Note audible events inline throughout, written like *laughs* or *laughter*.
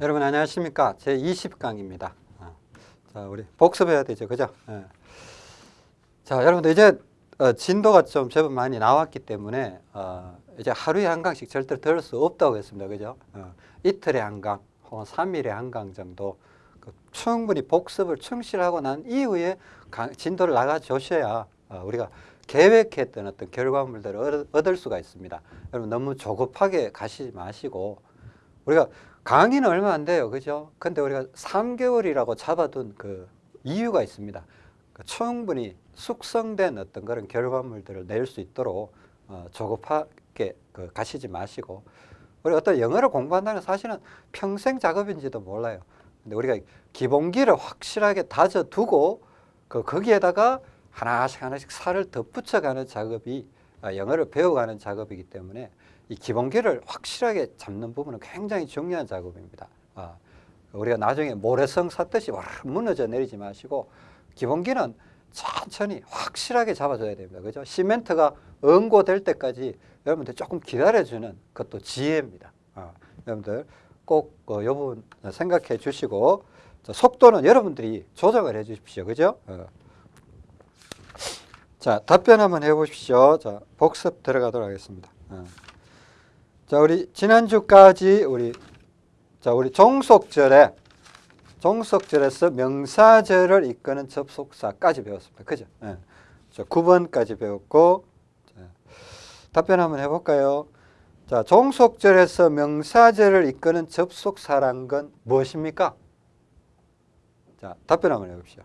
여러분 안녕하십니까? 제 20강입니다. 어. 자 우리 복습해야 되죠. 그죠? 예. 자 여러분들 이제 어, 진도가 좀 제법 많이 나왔기 때문에 어, 이제 하루에 한 강씩 절대 들을 수 없다고 했습니다. 그죠? 어, 이틀에 한 강 혹은 3일에 한 강 정도 그 충분히 복습을 충실하고 난 이후에 강, 진도를 나가 주셔야 어, 우리가 계획했던 어떤 결과물들을 얻을 수가 있습니다. 여러분 너무 조급하게 가시지 마시고 우리가 강의는 얼마 안 돼요. 그죠? 근데 우리가 3개월이라고 잡아둔 그 이유가 있습니다. 그 충분히 숙성된 어떤 그런 결과물들을 낼 수 있도록 어, 조급하게 그 가시지 마시고 우리 어떤 영어를 공부한다는 사실은 평생 작업인지도 몰라요. 근데 우리가 기본기를 확실하게 다져두고 그 거기에다가 하나씩 하나씩 살을 덧붙여가는 작업이 아, 영어를 배워가는 작업이기 때문에 이 기본기를 확실하게 잡는 부분은 굉장히 중요한 작업입니다. 아, 우리가 나중에 모래성 샀듯이 무너져 내리지 마시고 기본기는 천천히 확실하게 잡아줘야 됩니다. 그죠? 시멘트가 응고될 때까지 여러분들 조금 기다려주는 것도 지혜입니다. 아, 여러분들 꼭이 그 부분 생각해 주시고 속도는 여러분들이 조정을 해 주십시오. 그죠? 어. 자, 답변 한번 해 보십시오. 자, 복습 들어가도록 하겠습니다. 어. 자, 우리 지난주까지 우리 자, 우리 종속절에 종속절에서 명사절을 이끄는 접속사까지 배웠습니다. 그죠? 예. 자, 9번까지 배웠고 자, 답변 한번 해 볼까요? 자, 종속절에서 명사절을 이끄는 접속사란 건 무엇입니까? 자, 답변 한번 해 봅시다.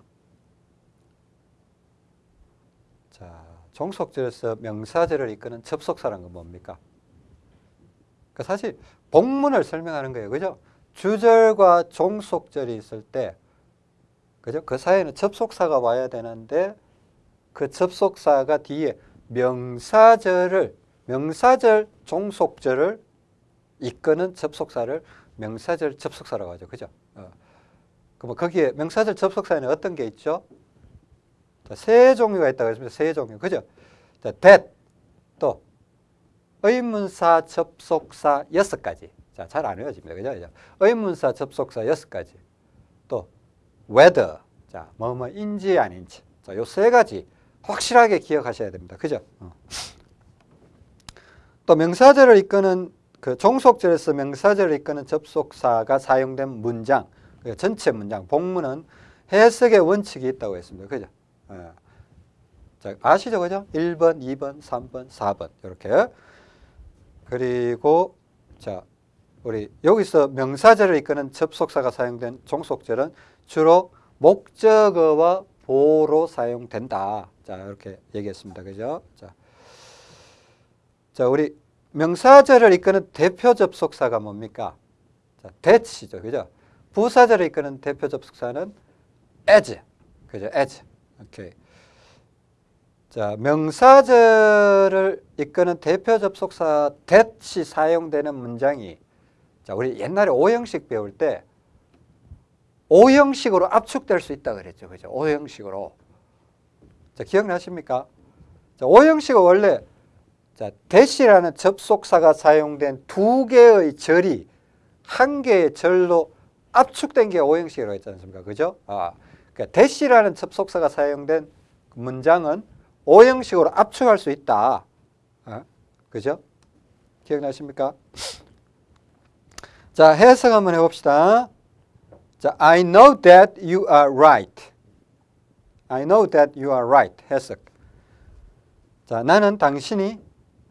자, 종속절에서 명사절을 이끄는 접속사란 건 뭡니까? 그 사실 복문을 설명하는 거예요. 그죠? 주절과 종속절이 있을 때 그죠? 그 사이에는 접속사가 와야 되는데 그 접속사가 뒤에 명사절을 명사절 종속절을 이끄는 접속사를 명사절 접속사라고 하죠. 그죠? 어. 그럼 거기에 명사절 접속사에는 어떤 게 있죠? 자, 세 종류가 있다고 했습니다. 세 종류. 그죠? 자, that 또 의문사 접속사 여섯 가지. 자, 잘 안 외워집니다. 그죠? 의문사 접속사 여섯 가지. 또 whether. 자, 뭐뭐인지 아닌지. 자, 요 세 가지 확실하게 기억하셔야 됩니다. 그죠? 어. 또 명사절을 이끄는 그 종속절에서 명사절을 이끄는 접속사가 사용된 문장, 그 전체 문장, 복문은 해석의 원칙이 있다고 했습니다. 그죠? 어. 자, 아시죠? 그죠? 1번, 2번, 3번, 4번. 이렇게. 그리고 자 우리 여기서 명사절을 이끄는 접속사가 사용된 종속절은 주로 목적어와 보로 사용된다. 자 이렇게 얘기했습니다. 그죠? 자, 자 우리 명사절을 이끄는 대표 접속사가 뭡니까? 자, that이죠. 그죠? 부사절을 이끄는 대표 접속사는 as. 그죠? as. 오케이. 자, 명사절을 이끄는 대표 접속사 that이 사용되는 문장이 자, 우리 옛날에 오형식 배울 때 오형식으로 압축될 수 있다 그랬죠. 그죠? 오형식으로. 자, 기억나십니까? 자, 오형식은 원래 자, that이라는 접속사가 사용된 두 개의 절이 한 개의 절로 압축된 게 오형식이라고 했지 않습니까? 그죠? 아, 그러니까 that이라는 접속사가 사용된 문장은 오형식으로 압축할 수 있다. 어? 그죠? 기억나십니까? 자, 해석 한번 해봅시다. 자, I know that you are right. I know that you are right. 해석. 자, 나는 당신이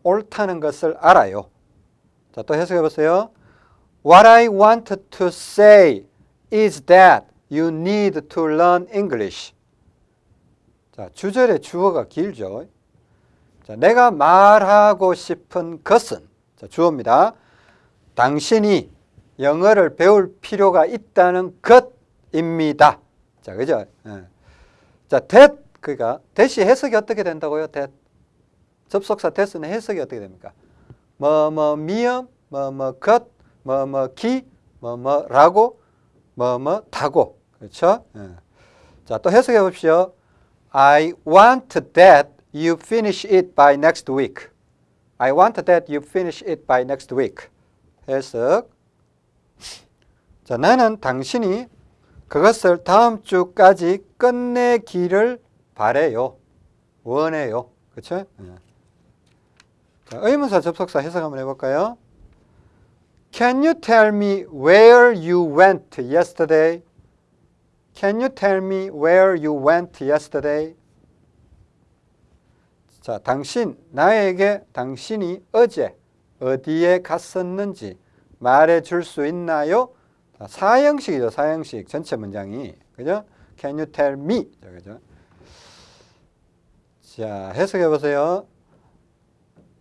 옳다는 것을 알아요. 자, 또 해석해 보세요. What I want to say is that you need to learn English. 자, 주절의 주어가 길죠. 자, 내가 말하고 싶은 것은 자, 주어입니다. 당신이 영어를 배울 필요가 있다는 것입니다. 자, 그죠? 예. 자, that 그러니까 that이 해석이 어떻게 된다고요? that 접속사 that는 해석이 어떻게 됩니까? 뭐뭐 미음, 뭐뭐 것, 뭐뭐 기, 뭐뭐라고, 뭐뭐 다고. 그렇죠? 예. 자, 또 해석해 봅시오. I want that you finish it by next week. I want that you finish it by next week. 해석. 자, 나는 당신이 그것을 다음 주까지 끝내기를 바래요. 원해요. 그렇죠? 자, 의문사 접속사 해석 한번 해볼까요? Can you tell me where you went yesterday? Can you tell me where you went yesterday? 자, 당신, 나에게 당신이 어제 어디에 갔었는지 말해 줄 수 있나요? 자, 사형식이죠, 사형식. 전체 문장이. 그죠? Can you tell me? 그죠? 자, 해석해 보세요.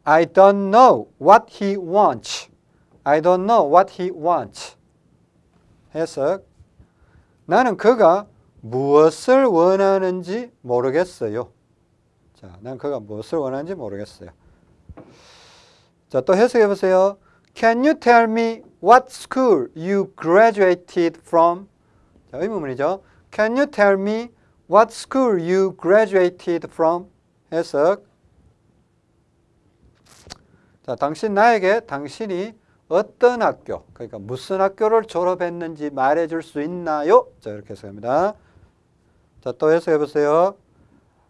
I don't know what he wants. I don't know what he wants. 해석. 나는 그가 무엇을 원하는지 모르겠어요. 자, 난 그가 무엇을 원하는지 모르겠어요. 자, 또 해석해 보세요. Can you tell me what school you graduated from? 자, 의문문이죠. Can you tell me what school you graduated from? 해석. 자, 당신 나에게 당신이 어떤 학교, 그러니까 무슨 학교를 졸업했는지 말해줄 수 있나요? 자, 이렇게 해석합니다. 자, 또 해석해 보세요.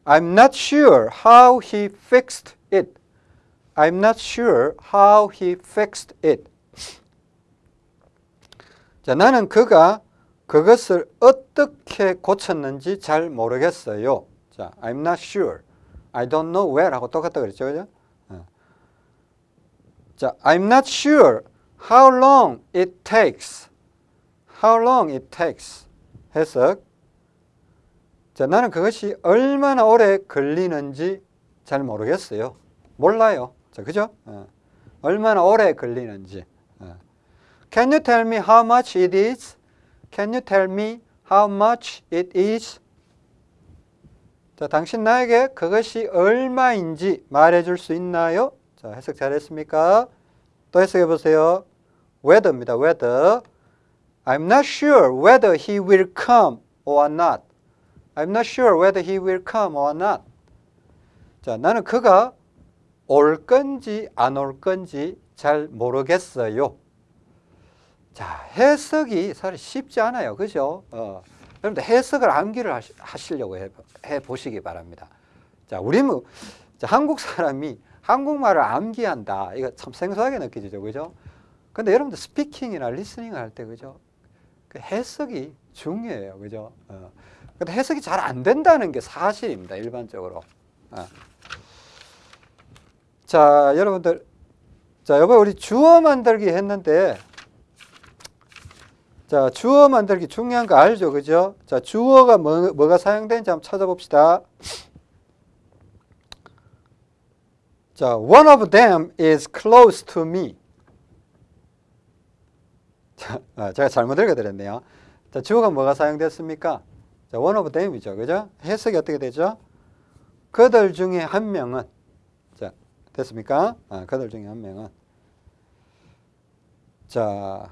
I'm not sure how he fixed it. I'm not sure how he fixed it. 자, 나는 그가 그것을 어떻게 고쳤는지 잘 모르겠어요. 자, I'm not sure. I don't know where하고 똑같다 그랬죠, 그죠? 어. 자, I'm not sure how long it takes. How long it takes. 해석. 자, 나는 그것이 얼마나 오래 걸리는지 잘 모르겠어요. 몰라요. 자, 그죠? 어. 얼마나 오래 걸리는지. 어. Can you tell me how much it is? Can you tell me how much it is? 자, 당신 나에게 그것이 얼마인지 말해줄 수 있나요? 자, 해석 잘했습니까? 또 해석해 보세요. Whether입니다. whether. I'm not sure whether he will come or not. I'm not sure whether he will come or not. 자, 나는 그가 올 건지 안 올 건지 잘 모르겠어요. 자, 해석이 사실 쉽지 않아요. 그죠? 어, 여러분들 해석을 암기를 하시 려고 해, 해 보시기 바랍니다. 자, 우리 뭐, 자, 한국 사람이 한국말을 암기한다. 이거 참 생소하게 느껴지죠. 그죠? 근데 여러분들 스피킹이나 리스닝을 할 때, 그죠? 그 해석이 중요해요. 그죠? 어. 근데 해석이 잘 안 된다는 게 사실입니다. 일반적으로. 어. 자, 여러분들. 자, 여보 우리 주어 만들기 했는데 자, 주어 만들기 중요한 거 알죠? 그죠? 자, 주어가 뭐, 뭐가 사용되는지 한번 찾아봅시다. 자, one of them is close to me. 자, 아, 제가 잘못 읽어드렸네요. 자, 주어가 뭐가 사용됐습니까? 자, one of them이죠. 그죠? 해석이 어떻게 되죠? 그들 중에 한 명은 자, 됐습니까? 아, 그들 중에 한 명은 자,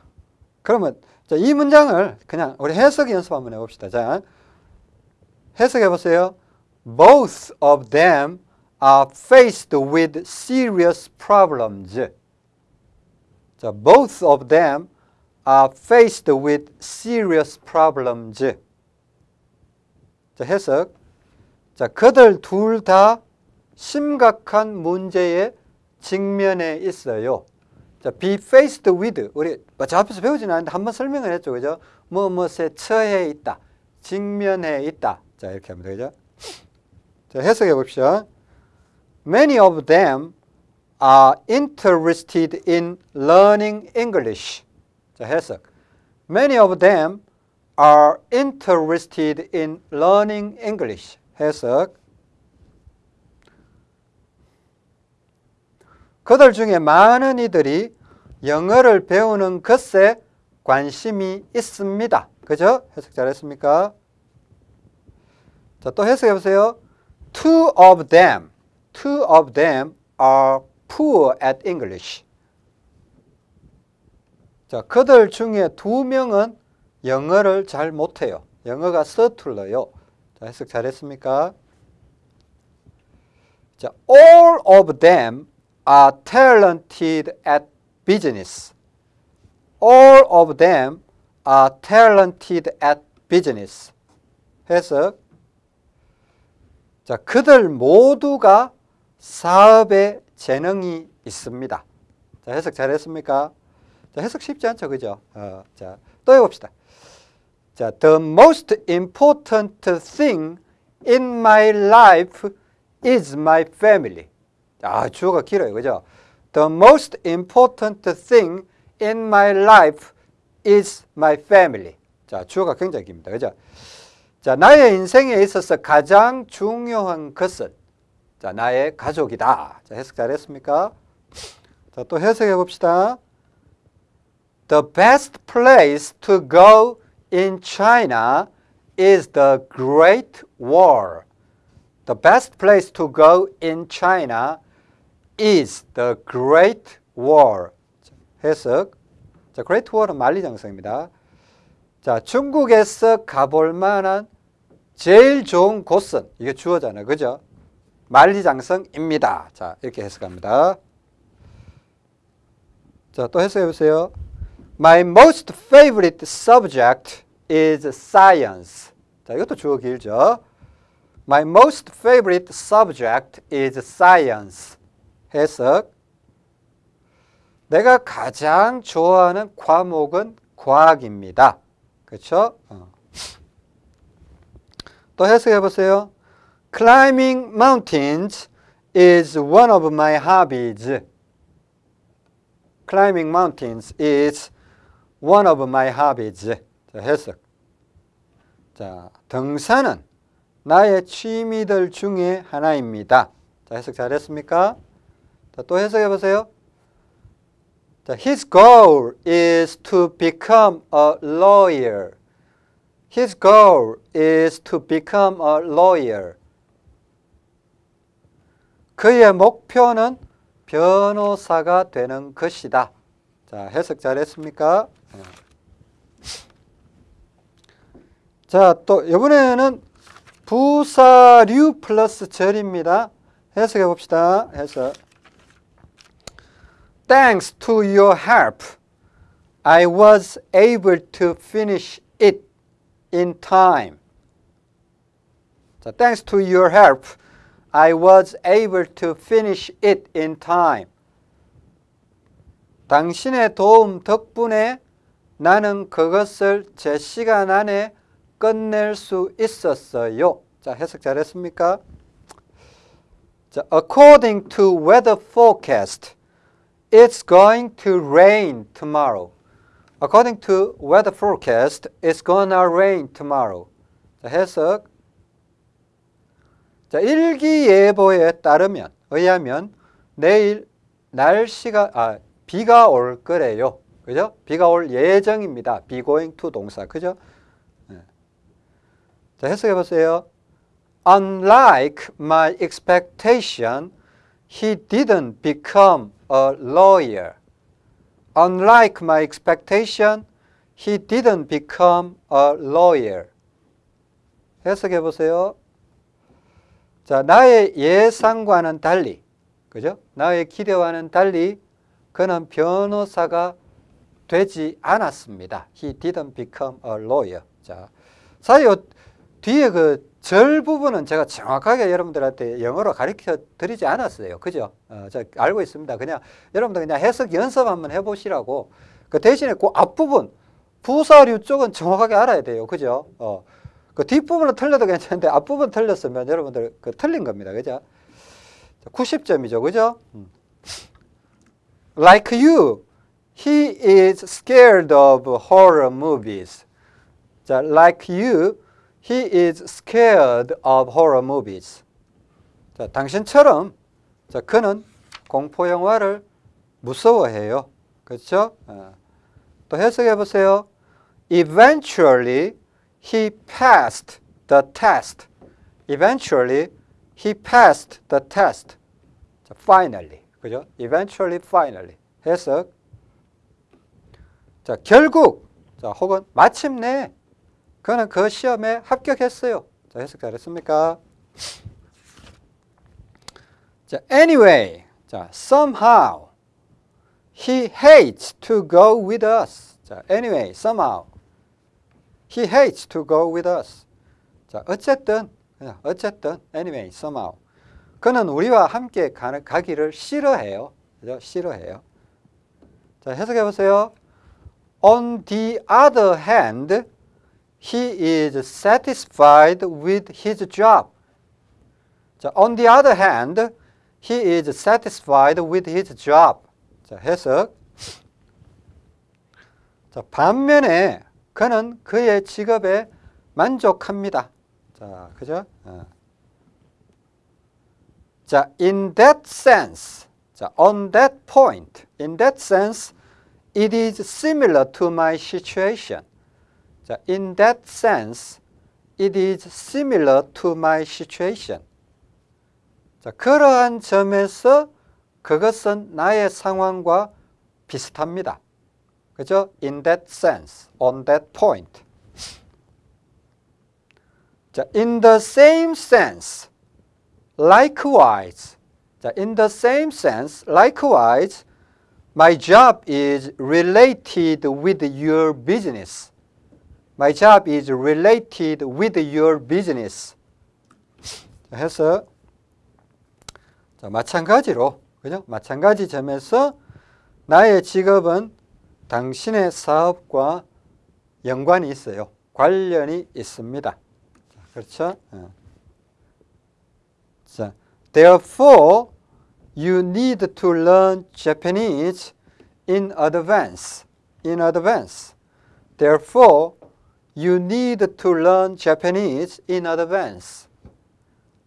그러면 자, 이 문장을 그냥 우리 해석 연습 한번 해봅시다. 자, 해석해 보세요. Both of them are faced with serious problems. 자, both of them are faced with serious problems. 자, 해석. 자, 그들 둘 다 심각한 문제에 직면해 있어요. 자, be faced with. 우리 저 앞에서 배우지는 않는데 한번 설명을 했죠. 그죠? 뭐, 무엇에 처해 있다. 직면해 있다. 자, 이렇게 하면 되죠. 자, 해석해 봅시다. Many of them are interested in learning English. 자, 해석. Many of them are interested in learning English. 해석. 그들 중에 많은 이들이 영어를 배우는 것에 관심이 있습니다. 그죠? 해석 잘했습니까? 자, 또 해석해 보세요. Two of them, two of them are poor at English. 자, 그들 중에 두 명은 영어를 잘 못해요. 영어가 서툴러요. 자, 해석 잘했습니까? 자, all of them are talented at business. All of them are talented at business. 해석. 자, 그들 모두가 사업에 재능이 있습니다. 자, 해석 잘했습니까? 자, 해석 쉽지 않죠, 그죠? 어, 자, 또 해봅시다. 자, the most important thing in my life is my family. 아, 주어가 길어요, 그죠? The most important thing in my life is my family. 자, 주어가 굉장히 깁니다, 그죠? 자, 나의 인생에 있어서 가장 중요한 것은 자, 나의 가족이다. 자, 해석 잘했습니까? 자, 또 해석해 봅시다. The best place to go in China is the Great Wall. The best place to go in China is the Great Wall. 해석. 자, Great Wall은 만리장성입니다. 자, 중국에서 가볼 만한 제일 좋은 곳은 이게 주어잖아요. 그죠? 만리장성입니다. 자, 이렇게 해석합니다. 자, 또 해석해 보세요. My most favorite subject is science. 자, 이것도 주어 길죠. My most favorite subject is science. 해석. 내가 가장 좋아하는 과목은 과학입니다. 그렇죠? 어. 또 해석해 보세요. Climbing mountains is one of my hobbies. Climbing mountains is one of my hobbies. 자, 해석. 자, 등산은 나의 취미들 중에 하나입니다. 자, 해석 잘했습니까? 자, 또 해석해 보세요. 자, his goal is to become a lawyer. His goal is to become a lawyer. 그의 목표는 변호사가 되는 것이다. 자, 해석 잘했습니까? 네. 자, 또 이번에는 부사류 플러스 절입니다. 해석해 봅시다. 해석. Thanks to your help, I was able to finish it in time. 자, thanks to your help, I was able to finish it in time. 당신의 도움 덕분에 나는 그것을 제 시간 안에 끝낼 수 있었어요. 자, 해석 잘했습니까? 자, according to weather forecast, it's going to rain tomorrow. According to weather forecast, it's gonna rain tomorrow. 자, 해석. 자, 일기예보에 따르면, 의하면 내일 날씨가, 아, 비가 올 거래요. 그죠? 비가 올 예정입니다. be going to 동사. 그죠? 네. 자, 해석해 보세요. Unlike my expectation, he didn't become a lawyer. Unlike my expectation, he didn't become a lawyer. 해석해 보세요. 자, 나의 예상과는 달리, 그죠? 나의 기대와는 달리 그는 변호사가 되지 않았습니다. He didn't become a lawyer. 자, 사실 뒤에 그 절 부분은 제가 정확하게 여러분들한테 영어로 가르쳐 드리지 않았어요. 그죠? 어, 저 알고 있습니다. 그냥 여러분들 그냥 해석 연습 한번 해보시라고. 그 대신에 그 앞부분, 부사류 쪽은 정확하게 알아야 돼요. 그죠? 어, 그 뒷부분은 틀려도 괜찮은데 앞부분 틀렸으면 여러분들 그 틀린 겁니다. 그죠? 90점이죠. 그죠? 음. Like you, he is scared of horror movies. 자, like you, he is scared of horror movies. 자, 당신처럼 자, 그는 공포 영화를 무서워해요. 그렇죠? 어. 또 해석해 보세요. Eventually, he passed the test. Eventually, he passed the test. 자, finally. 그죠? Eventually, finally. 해석. 자, 결국, 자, 혹은 마침내 그는 그 시험에 합격했어요. 자, 해석 잘했습니까? 자, anyway, 자, somehow he hates to go with us. 자, anyway, somehow he hates to go with us. 자, 어쨌든 어쨌든 anyway, somehow. 그는 우리와 함께 가, 가기를 싫어해요. 그죠? 싫어해요. 자, 해석해 보세요. On the other hand, he is satisfied with his job. 자, on the other hand, he is satisfied with his job. 자, 해석. 자, 반면에 그는 그의 직업에 만족합니다. 자, 그죠? 어. 자, in that sense, 자, on that point, in that sense, it is similar to my situation. 자, in that sense, it is similar to my situation. 자, 그러한 점에서 그것은 나의 상황과 비슷합니다. 그죠? In that sense, on that point. 자, in the same sense, likewise. 자, in the same sense, likewise, my job is related with your business. My job is related with your business. 자, 해서 자, 마찬가지로 그죠? 마찬가지 점에서 나의 직업은 당신의 사업과 연관이 있어요. 관련이 있습니다. 자, 그렇죠? 어. 자, therefore you need to learn Japanese in advance. In advance. Therefore you need to learn Japanese in advance.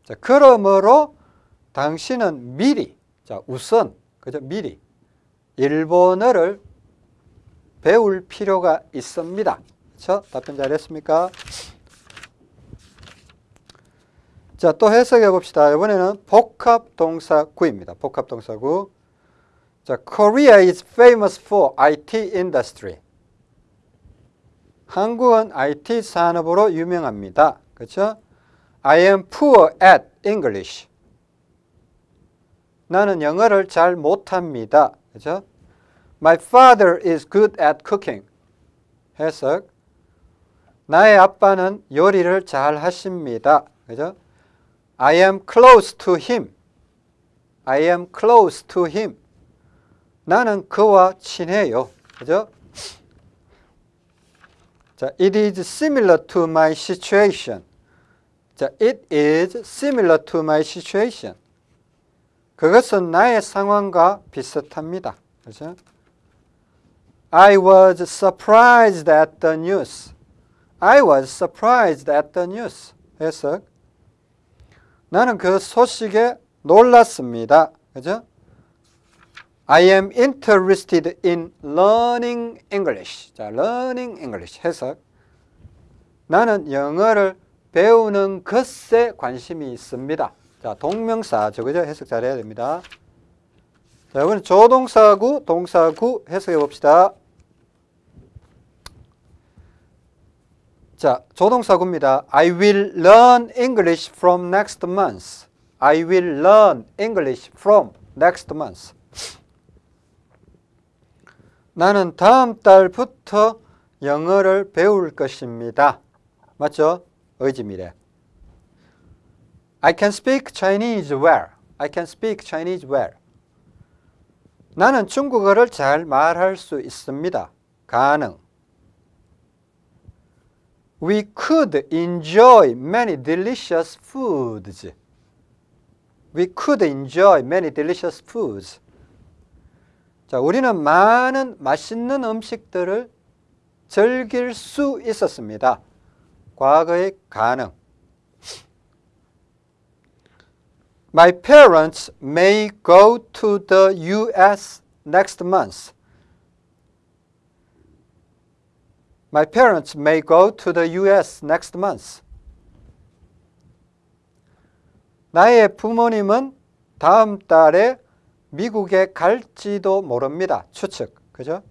자, 그러므로 당신은 미리, 자, 우선, 그죠? 미리 일본어를 배울 필요가 있습니다. 그렇죠? 답변 잘했습니까? 자, 또 해석해 봅시다. 이번에는 복합 동사 구입니다. 복합 동사 구. 자, Korea is famous for IT industry. 한국은 IT 산업으로 유명합니다. 그렇죠? I am poor at English. 나는 영어를 잘 못합니다. 그렇죠? My father is good at cooking. 해석. 나의 아빠는 요리를 잘 하십니다. 그죠? I am close to him. I am close to him. 나는 그와 친해요. 그죠? 자, it is similar to my situation. 자, it is similar to my situation. 그것은 나의 상황과 비슷합니다. 그죠? I was surprised at the news. I was surprised at the news. 해석. 나는 그 소식에 놀랐습니다. 그죠? I am interested in learning English. 자, learning English 해석. 나는 영어를 배우는 것에 관심이 있습니다. 자, 동명사, 저거죠? 해석 잘해야 됩니다. 자, 이번엔 조동사구, 동사구 해석해 봅시다. 자, 조동사구입니다. I will learn English from next month. I will learn English from next month. 나는 다음 달부터 영어를 배울 것입니다. 맞죠? 의지미래. I can speak Chinese well. I can speak Chinese well. 나는 중국어를 잘 말할 수 있습니다. 가능. We could enjoy many delicious foods. We could enjoy many delicious foods. 자, 우리는 많은 맛있는 음식들을 즐길 수 있었습니다. 과거의 가능. My parents may go to the US next month. My parents may go to the US next month. 나의 부모님은 다음 달에 미국에 갈지도 모릅니다. 추측. 그죠?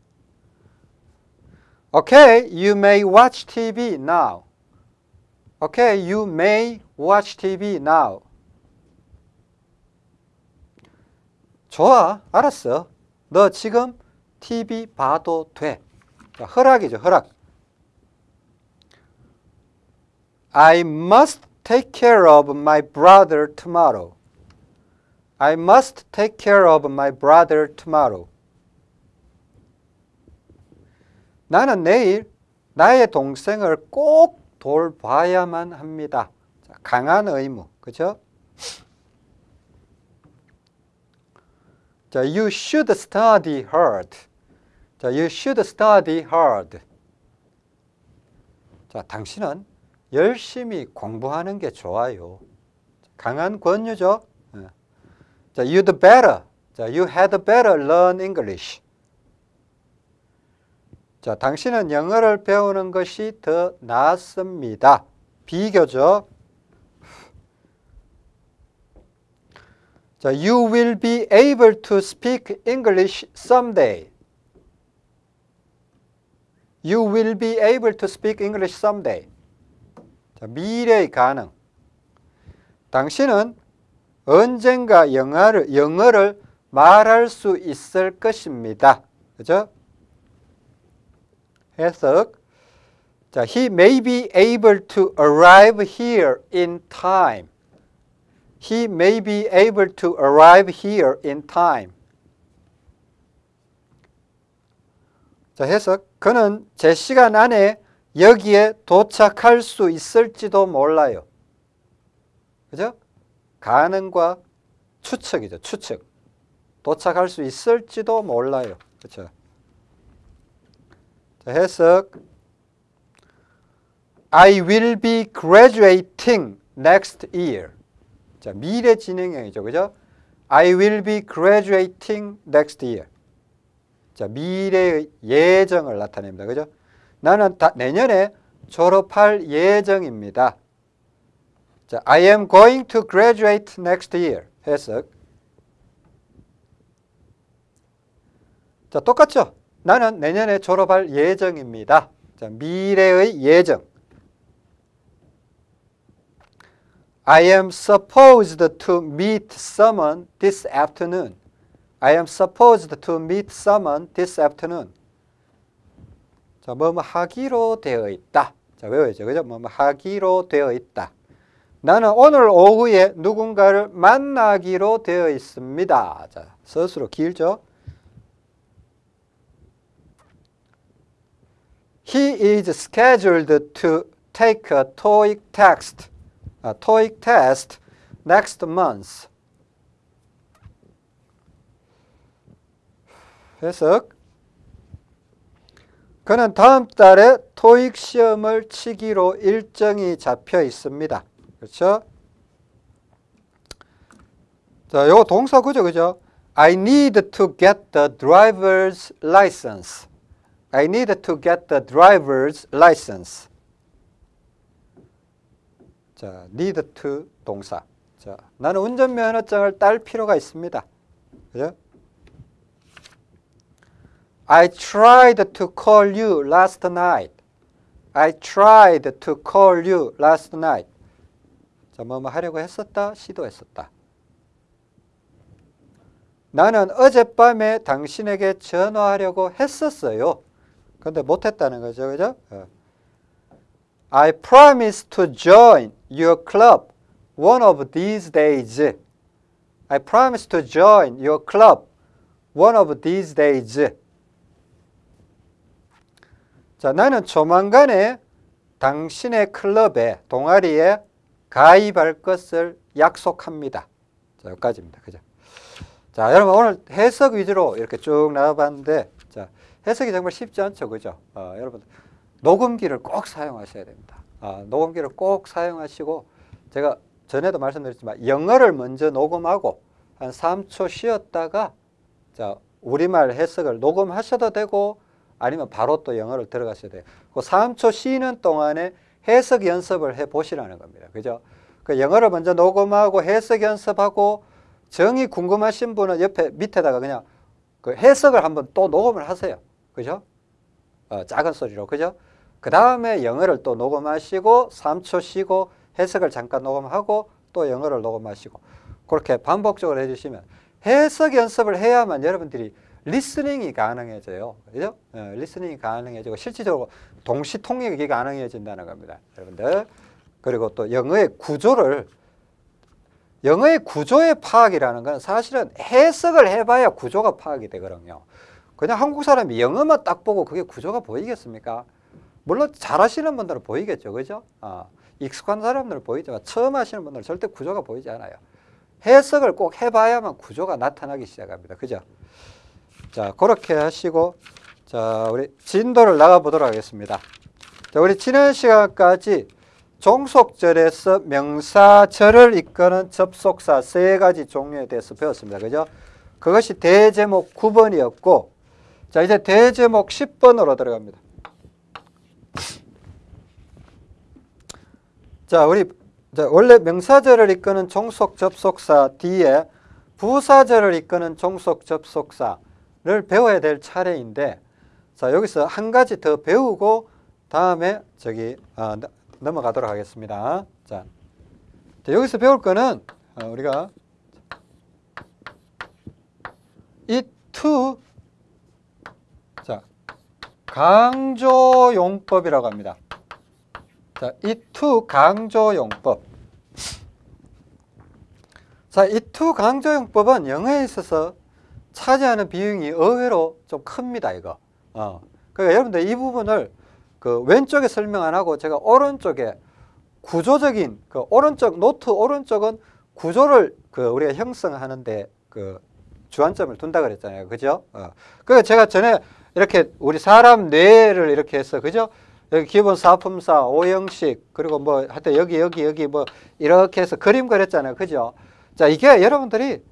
Okay, you may watch TV now. Okay, you may watch TV now. 좋아, 알았어. 너 지금 TV 봐도 돼. 허락이죠, 허락. I must take care of my brother tomorrow. I must take care of my brother tomorrow. 나는 내일 나의 동생을 꼭 돌봐야만 합니다. 자, 강한 의무, 그죠? 자, you should study hard. 자, you should study hard. 자, 당신은 열심히 공부하는 게 좋아요. 강한 권유죠. 예. 자, you'd better. 자, you had better learn English. 자, 당신은 영어를 배우는 것이 더 낫습니다. 비교죠. 자, you will be able to speak English someday. You will be able to speak English someday. 자, 미래의 가능. 당신은 언젠가 영어를, 영어를 말할 수 있을 것입니다. 그죠? 해석. 자, he may be able to arrive here in time. He may be able to arrive here in time. 자, 해석. 그는 제 시간 안에 여기에 도착할 수 있을지도 몰라요. 그죠? 가능과 추측이죠. 추측. 도착할 수 있을지도 몰라요. 그렇죠? 자, 해석. I will be graduating next year. 자, 미래 진행형이죠. 그죠? I will be graduating next year. 자, 미래의 예정을 나타냅니다. 그죠? 나는 다, 내년에 졸업할 예정입니다. 자, I am going to graduate next year. 해석. 자, 똑같죠? 나는 내년에 졸업할 예정입니다. 자, 미래의 예정. I am supposed to meet someone this afternoon. I am supposed to meet someone this afternoon. 자, 뭐 뭐 하기로 되어 있다. 자, 외워야죠. 그죠? 뭐 뭐 하기로 되어 있다. 나는 오늘 오후에 누군가를 만나기로 되어 있습니다. 자, 스스로 길죠? He is scheduled to take a TOEIC test, a TOEIC test next month. 해석. 그는 다음 달에 토익 시험을 치기로 일정이 잡혀 있습니다. 그렇죠? 자, 요거 동사 구조 그죠? I need to get the driver's license. I need to get the driver's license. 자, need to 동사. 자, 나는 운전면허증을 딸 필요가 있습니다. 그죠? I tried to call you last night. I tried to call you last night. 자, 뭐, 뭐 하려고 했었다, 시도했었다. 나는 어젯밤에 당신에게 전화하려고 했었어요. 근데 못했다는 거죠, 그죠? 어. I promise to join your club one of these days. I promise to join your club one of these days. 자, 나는 조만간에 당신의 클럽에, 동아리에 가입할 것을 약속합니다. 자, 여기까지입니다. 그죠? 자, 여러분 오늘 해석 위주로 이렇게 쭉 나와봤는데, 자, 해석이 정말 쉽지 않죠. 그죠? 어, 여러분, 녹음기를 꼭 사용하셔야 됩니다. 아, 녹음기를 꼭 사용하시고, 제가 전에도 말씀드렸지만, 영어를 먼저 녹음하고, 한 3초 쉬었다가, 자, 우리말 해석을 녹음하셔도 되고, 아니면 바로 또 영어를 들어가셔야 돼요. 그 3초 쉬는 동안에 해석 연습을 해 보시라는 겁니다. 그죠? 그 영어를 먼저 녹음하고 해석 연습하고 정이 궁금하신 분은 옆에 밑에다가 그냥 그 해석을 한번 또 녹음을 하세요. 그죠? 어, 작은 소리로. 그죠? 그 다음에 영어를 또 녹음하시고 3초 쉬고 해석을 잠깐 녹음하고 또 영어를 녹음하시고 그렇게 반복적으로 해주시면 해석 연습을 해야만 여러분들이 리스닝이 가능해져요. 그죠? 어, 리스닝이 가능해지고 실질적으로 동시 통역이 가능해진다는 겁니다. 여러분들 그리고 또 영어의 구조를 영어의 구조의 파악이라는 건 사실은 해석을 해봐야 구조가 파악이 되거든요. 그냥 한국 사람이 영어만 딱 보고 그게 구조가 보이겠습니까? 물론 잘하시는 분들은 보이겠죠, 그죠? 아, 익숙한 사람들은 보이지만 처음 하시는 분들은 절대 구조가 보이지 않아요. 해석을 꼭 해봐야만 구조가 나타나기 시작합니다, 그죠? 자, 그렇게 하시고 자, 우리 진도를 나가 보도록 하겠습니다. 자, 우리 지난 시간까지 종속절에서 명사절을 이끄는 접속사 세 가지 종류에 대해서 배웠습니다. 그죠? 그것이 대제목 9번이었고, 자, 이제 대제목 10번으로 들어갑니다. 자, 우리 자, 원래 명사절을 이끄는 종속 접속사 뒤에 부사절을 이끄는 종속 접속사 를 배워야 될 차례인데, 자, 여기서 한 가지 더 배우고 다음에 저기 아, 넘어가도록 하겠습니다. 자, 자 여기서 배울 거는 어, 우리가 이투 자 강조용법이라고 합니다. 자, 이투 강조용법. 자, it to 강조용법은 영어에 있어서 차지하는 비중이 의외로 좀 큽니다, 이거. 어. 그러니까 여러분들 이 부분을 그 왼쪽에 설명 안 하고 제가 오른쪽에 구조적인 그 오른쪽 노트 오른쪽은 구조를 그 우리가 형성하는데 그 주안점을 둔다 그랬잖아요. 그죠? 어. 그 제가 전에 이렇게 우리 사람 뇌를 이렇게 해서 그죠? 여기 기본 사품사, 오형식 그리고 뭐 하여튼 여기 여기 여기 뭐 이렇게 해서 그림 그렸잖아요. 그죠? 자, 이게 여러분들이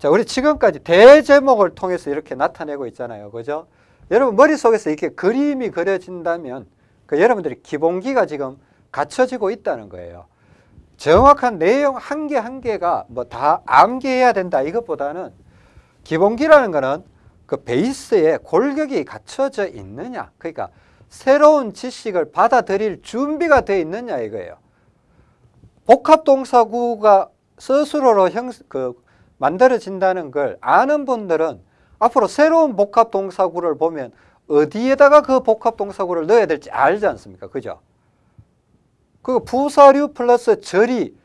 자, 우리 지금까지 대제목을 통해서 이렇게 나타내고 있잖아요. 그죠? 여러분 머릿속에서 이렇게 그림이 그려진다면 그 여러분들이 기본기가 지금 갖춰지고 있다는 거예요. 정확한 내용 한 개 한 개가 뭐 다 암기해야 된다 이것보다는 기본기라는 거는 그 베이스에 골격이 갖춰져 있느냐 그러니까 새로운 지식을 받아들일 준비가 되어 있느냐 이거예요. 복합동사구가 스스로로 형, 그 만들어진다는 걸 아는 분들은 앞으로 새로운 복합동사구를 보면 어디에다가 그 복합동사구를 넣어야 될지 알지 않습니까? 그죠? 그 부사류 플러스 절이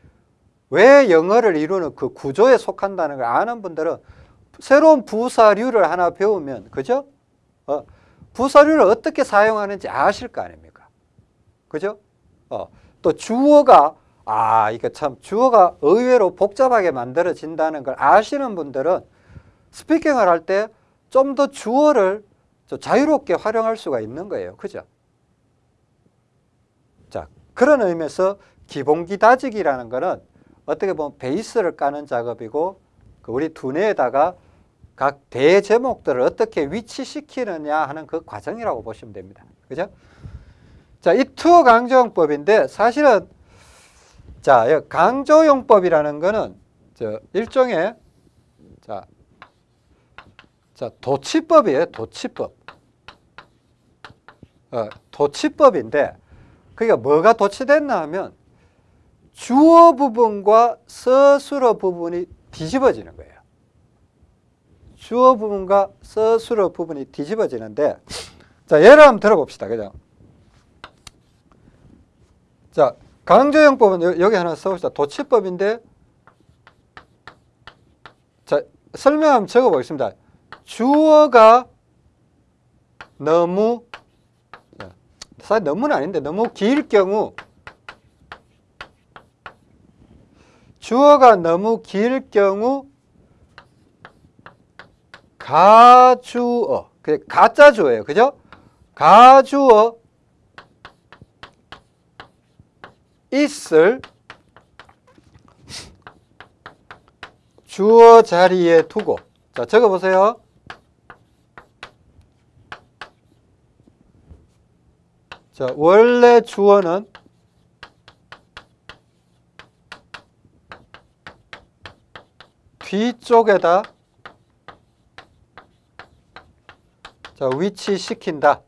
왜 영어를 이루는 그 구조에 속한다는 걸 아는 분들은 새로운 부사류를 하나 배우면 그죠? 어, 부사류를 어떻게 사용하는지 아실 거 아닙니까? 그죠? 어, 또 주어가 아 이거 참 주어가 의외로 복잡하게 만들어진다는 걸 아시는 분들은 스피킹을 할 때 좀 더 주어를 자유롭게 활용할 수가 있는 거예요. 그죠? 자, 그런 의미에서 기본기 다지기라는 거는 어떻게 보면 베이스를 까는 작업이고 그 우리 두뇌에다가 각 대제목들을 어떻게 위치시키느냐 하는 그 과정이라고 보시면 됩니다. 그죠? 자, 이 투어 강조용법인데 사실은 자, 강조용법이라는 거는 저 일종의 자, 자, 도치법이에요. 도치법. 어, 도치법인데 그러니까 뭐가 도치됐나 하면 주어 부분과 서술어 부분이 뒤집어지는 거예요. 주어 부분과 서술어 부분이 뒤집어지는데 자, 예를 한번 들어봅시다. 그죠? 자, 강조용법은 여기 하나 써봅시다. 도치법인데 자, 설명 한번 적어보겠습니다. 주어가 너무 사실 너무는 아닌데 너무 길 경우 주어가 너무 길 경우 가주어 그 가짜 주어예요 그죠 가주어 있을 주어 자리에 두고 자 적어 보세요 자, 원래 주어는 뒤쪽에다 자, 위치시킨다.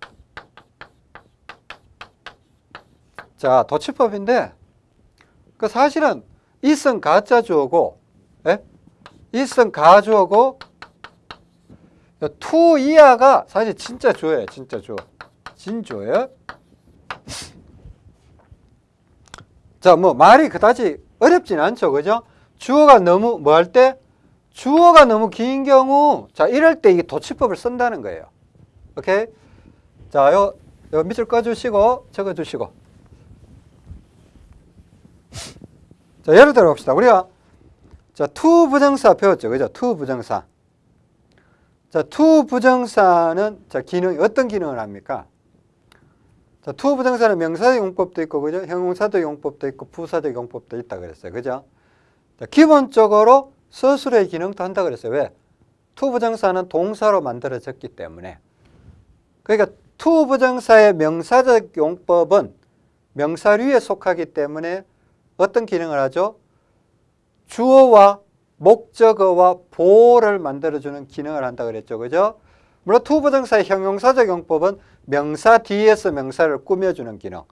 자, 도치법인데 그 사실은 이성 가짜 주어고 예? 이성 가주어고 to 이하가 사실 진짜 주어예요. 진짜 주어. 진주어예요. 자, 뭐 말이 그다지 어렵진 않죠. 그죠? 주어가 너무 뭐 할 때? 주어가 너무 긴 경우 자, 이럴 때 이게 도치법을 쓴다는 거예요. 오케이? 자, 요, 요 밑줄 꺼 주시고 적어 주시고. 자, 예를 들어 봅시다. 우리가 자, to 부정사 배웠죠. 그죠? to 부정사. 자, to 부정사는 자, 기능 어떤 기능을 합니까? 자, to 부정사는 명사적 용법도 있고 그죠? 형용사적 용법도 있고 부사적 용법도 있다 그랬어요. 그죠? 자, 기본적으로 서술의 기능도 한다 그랬어요. 왜? to 부정사는 동사로 만들어졌기 때문에. 그러니까 to 부정사의 명사적 용법은 명사류에 속하기 때문에 어떤 기능을 하죠? 주어와 목적어와 보어를 만들어주는 기능을 한다 그랬죠. 그죠? 물론 to부정사의 형용사적 용법은 명사 뒤에서 명사를 꾸며주는 기능.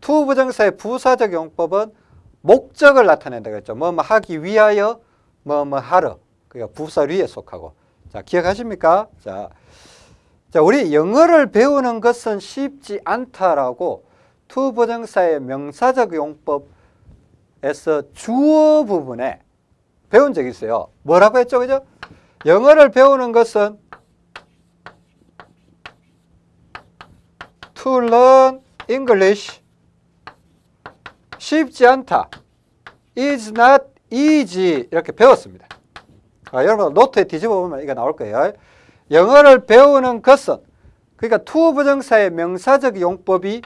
to부정사의 부사적 용법은 목적을 나타낸다 그랬죠. 뭐, 뭐 하기 위하여, 뭐, 뭐 하러. 그러니까 부사류에 속하고. 자, 기억하십니까? 자, 자, 우리 영어를 배우는 것은 쉽지 않다라고 to부정사의 명사적 용법 에서 주어 부분에 배운 적이 있어요. 뭐라고 했죠? 그죠? 영어를 배우는 것은 to learn English 쉽지 않다. is not easy 이렇게 배웠습니다. 아, 여러분 노트에 뒤집어 보면 이거 나올 거예요. 영어를 배우는 것은 그러니까 to 부정사의 명사적 용법이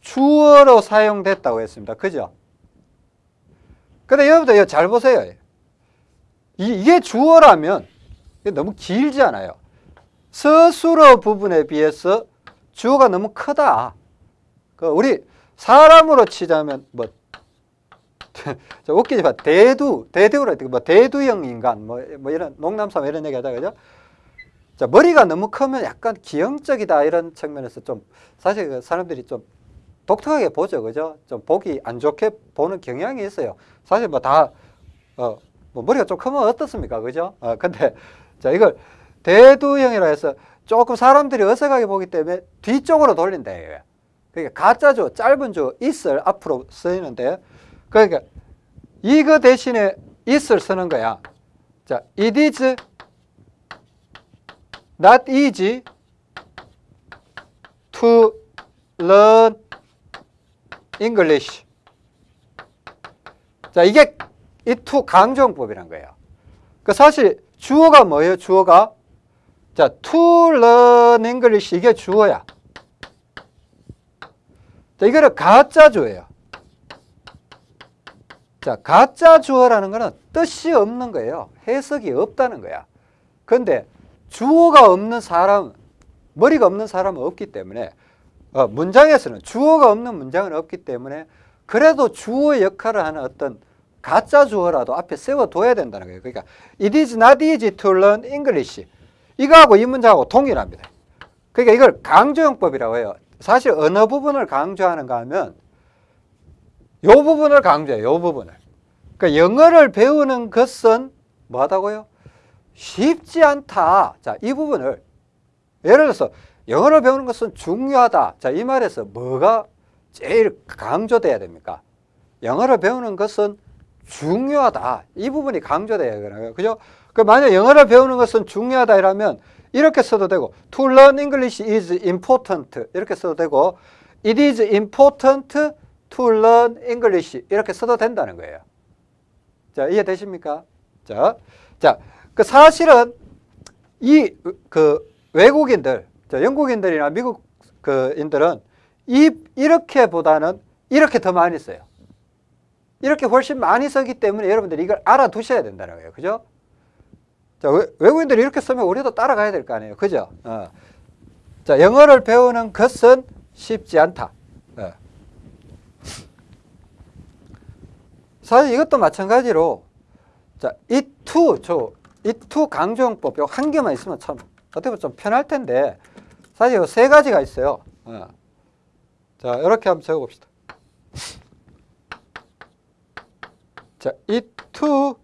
주어로 사용됐다고 했습니다. 그죠? 근데 여러분들 잘 보세요. 이, 게 주어라면 너무 길지 않아요. 서술어 부분에 비해서 주어가 너무 크다. 그 우리 사람으로 치자면 뭐 *laughs* 웃기지만 대두 대두로 뭐 대두형 인간 뭐, 뭐 이런 농담삼 이런 얘기하자 그죠? 자 머리가 너무 크면 약간 기형적이다 이런 측면에서 좀 사실 그 사람들이 좀 독특하게 보죠 그죠? 좀 보기 안 좋게 보는 경향이 있어요. 사실 뭐 다 어, 뭐 머리가 좀 크면 어떻습니까 그죠? 어, 근데 *laughs* 자 이걸 대두형이라 해서 조금 사람들이 어색하게 보기 때문에 뒤쪽으로 돌린다 이거예요. 그러니까 가짜죠. 짧은 주 is을 앞으로 쓰이는데 그러니까 이거 대신에 is를 쓰는 거야. 자, it is not easy to learn English. 자, 이게 이 to 강조법이란 거예요. 그 사실 주어가 뭐예요? 주어가 자, to learn English 이게 주어야. 자, 이거를 가짜 주어예요. 자, 가짜 주어라는 거는 뜻이 없는 거예요. 해석이 없다는 거야. 근데 주어가 없는 사람, 머리가 없는 사람은 없기 때문에 어, 문장에서는 주어가 없는 문장은 없기 때문에 그래도 주어 역할을 하는 어떤 가짜 주어라도 앞에 세워둬야 된다는 거예요. 그러니까 it is not easy to learn English. 이거하고 이 문장하고 동일합니다. 그러니까 이걸 강조용법이라고 해요. 사실 어느 부분을 강조하는가 하면 요 부분을 강조해요. 요 부분을. 그러니까 영어를 배우는 것은 뭐하다고요? 쉽지 않다. 자, 이 부분을 예를 들어서 영어를 배우는 것은 중요하다. 자, 이 말에서 뭐가 제일 강조돼야 됩니까? 영어를 배우는 것은 중요하다. 이 부분이 강조돼야 되는 그죠? 그 만약 영어를 배우는 것은 중요하다 이라면 이렇게 써도 되고 to learn English is important 이렇게 써도 되고 it is important to learn English 이렇게 써도 된다는 거예요. 자, 이해되십니까? 자, 자, 그 사실은 이 그 외국인들, 자, 영국인들이나 미국 그인들은 이 이렇게 보다는 이렇게 더 많이 써요. 이렇게 훨씬 많이 쓰기 때문에 여러분들이 이걸 알아두셔야 된다는 거예요. 그죠? 자, 외국인들이 이렇게 쓰면 우리도 따라가야 될 거 아니에요. 그죠? 어. 자, 영어를 배우는 것은 쉽지 않다. 어. 사실 이것도 마찬가지로 자, to, 저, to 강조용법 한 개만 있으면 참 어떻게 보면 좀 편할 텐데 사실 세 가지가 있어요. 어. 자, 이렇게 한번 적어봅시다. 자, to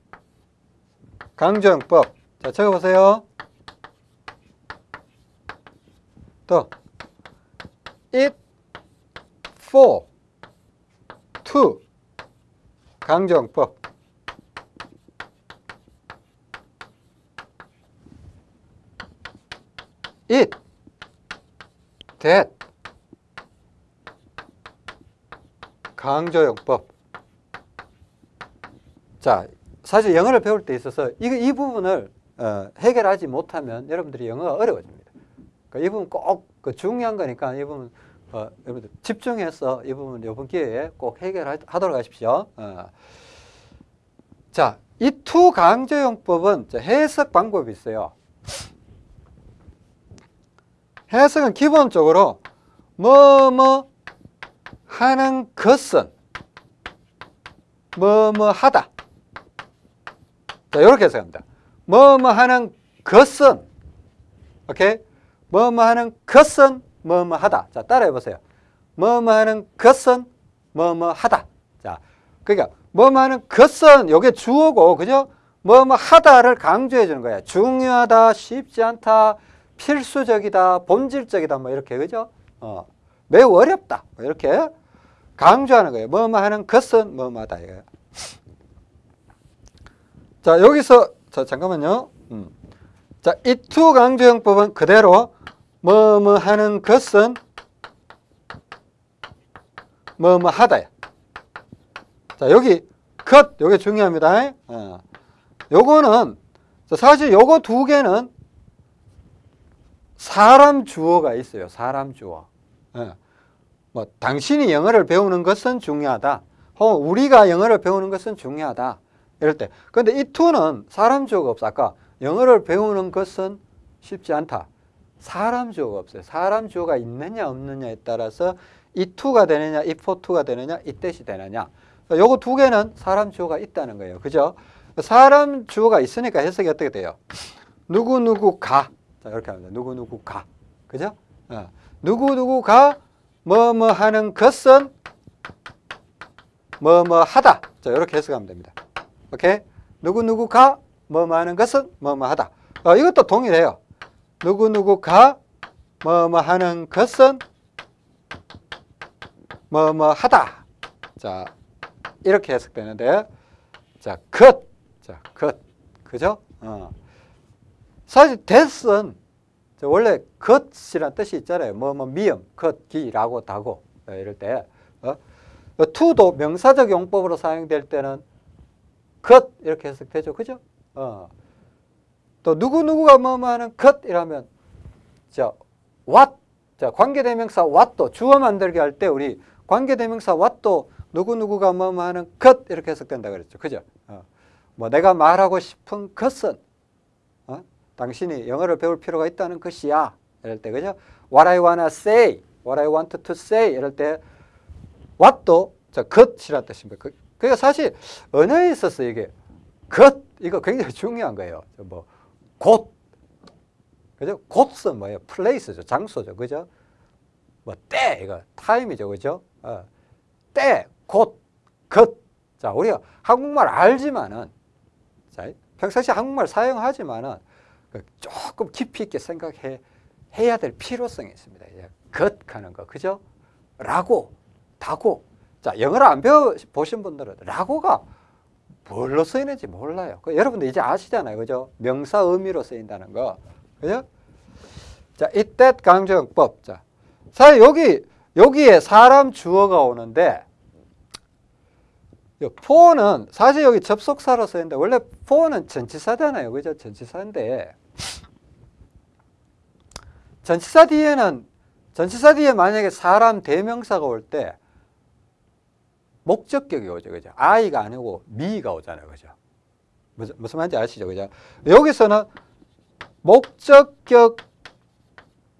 강조용법. 자, 적어보세요. 또, it for to 강조용법 it that 강조용법 자 사실 영어를 배울 때 있어서 이, 이 부분을 어, 해결하지 못하면 여러분들이 영어가 어려워집니다. 그러니까 이 부분 꼭 그 중요한 거니까 이 부분 어, 여러분들 집중해서 이 부분 이번 기회에 꼭 해결하도록 하십시오. 어. 자, it to 강조용법은 해석 방법이 있어요. 해석은 기본적으로 뭐뭐 하는 것은 뭐뭐 하다. 자, 이렇게 해석합니다. 뭐뭐 하는 것은 오케이? 뭐뭐 하는 것은 뭐뭐 하다. 자, 따라해 보세요. 뭐뭐 하는 것은 뭐뭐 하다. 자, 그러니까 뭐뭐 하는 것은 요게 주어고 그죠? 뭐뭐 하다를 강조해 주는 거야. 중요하다, 쉽지 않다, 필수적이다, 본질적이다 뭐 이렇게 그죠? 어. 매우 어렵다. 뭐 이렇게 강조하는 거예요. 뭐뭐 하는 것은 뭐뭐 하다 이거예요. 자, 여기서 자, 잠깐만요. 음. 자, 이투 강조형법은 그대로 뭐뭐 하는 것은 뭐뭐 하다야. 자, 여기 것 요게 중요합니다. 어. 요거는 사실 요거 두 개는 사람 주어가 있어요. 사람 주어. 예. 뭐 당신이 영어를 배우는 것은 중요하다. 혹은 우리가 영어를 배우는 것은 중요하다. 이럴 때. 근데 이 투는 사람 주어가 없어. 아까 영어를 배우는 것은 쉽지 않다. 사람 주어가 없어요. 사람 주어가 있느냐 없느냐에 따라서 이 투가 되느냐, 이 포투가 되느냐, 이 뜻이 되느냐. 요거 두 개는 사람 주어가 있다는 거예요. 그죠? 사람 주어가 있으니까 해석이 어떻게 돼요? 누구누구 가. 자, 이렇게 합니다. 누구누구가. 그죠? 어. 누구누구가 뭐뭐 하는 것은 뭐뭐 하다. 자, 이렇게 해석하면 됩니다. 오케이? 누구누구가 뭐뭐 하는 것은 뭐뭐 하다. 어, 이것도 동일해요. 누구누구가 뭐뭐 하는 것은 뭐뭐 하다. 자, 이렇게 해석되는데, 자, 것. 자, 것. 그죠? 어. 사실 that은 원래 것이란 뜻이 있잖아요. 뭐, 뭐, 미음, 것, 기, 라고, 다고. 어, 이럴 때. 어? to도 명사적 용법으로 사용될 때는 것 이렇게 해석되죠. 그죠? 어. 또 누구누구가 뭐뭐 하는 것 이라면 자, what 자, 관계대명사 what도 주어 만들게 할 때 우리 관계대명사 what도 누구누구가 뭐뭐 하는 것 이렇게 해석된다 그랬죠. 그죠? 어. 뭐 내가 말하고 싶은 것은 어? 당신이 영어를 배울 필요가 있다는 것이야. 이럴 때 그죠? What I wanna say, what I want to say 이럴 때 what도 자, 것이라는 뜻입니다. 그, 그러니까 사실 언어에 있어서 이게 것 이거 굉장히 중요한 거예요. 뭐 곳, 그죠? 곳은 뭐예요? 플레이스죠, 장소죠, 그죠? 뭐 때, 이거 타임이죠, 그죠? 어. 때, 곳, 것. 자, 우리가 한국말 알지만은, 자, 평상시 한국말 사용하지만은 그 조금 깊이 있게 생각해 해야 될 필요성이 있습니다. 것 하는 거, 그죠? 라고, 다고. 자, 영어를 안 배워 보신 분들은 라고가 뭘로 쓰이는지 몰라요. 그 여러분들 이제 아시잖아요. 그죠? 명사 의미로 쓰인다는 거. 그죠? 자, 이때 강조용법. 자, 사실 여기, 여기에 사람 주어가 오는데, for는 사실 여기 접속사로 쓰이는데, 원래 for는 전치사잖아요. 그죠? 전치사인데, 전치사 뒤에는, 전치사 뒤에 만약에 사람 대명사가 올 때, 목적격이 오죠. 그죠? I가 아니고 me가 오잖아요. 그죠? 무슨, 무슨 말인지 아시죠? 그죠? 여기서는 목적격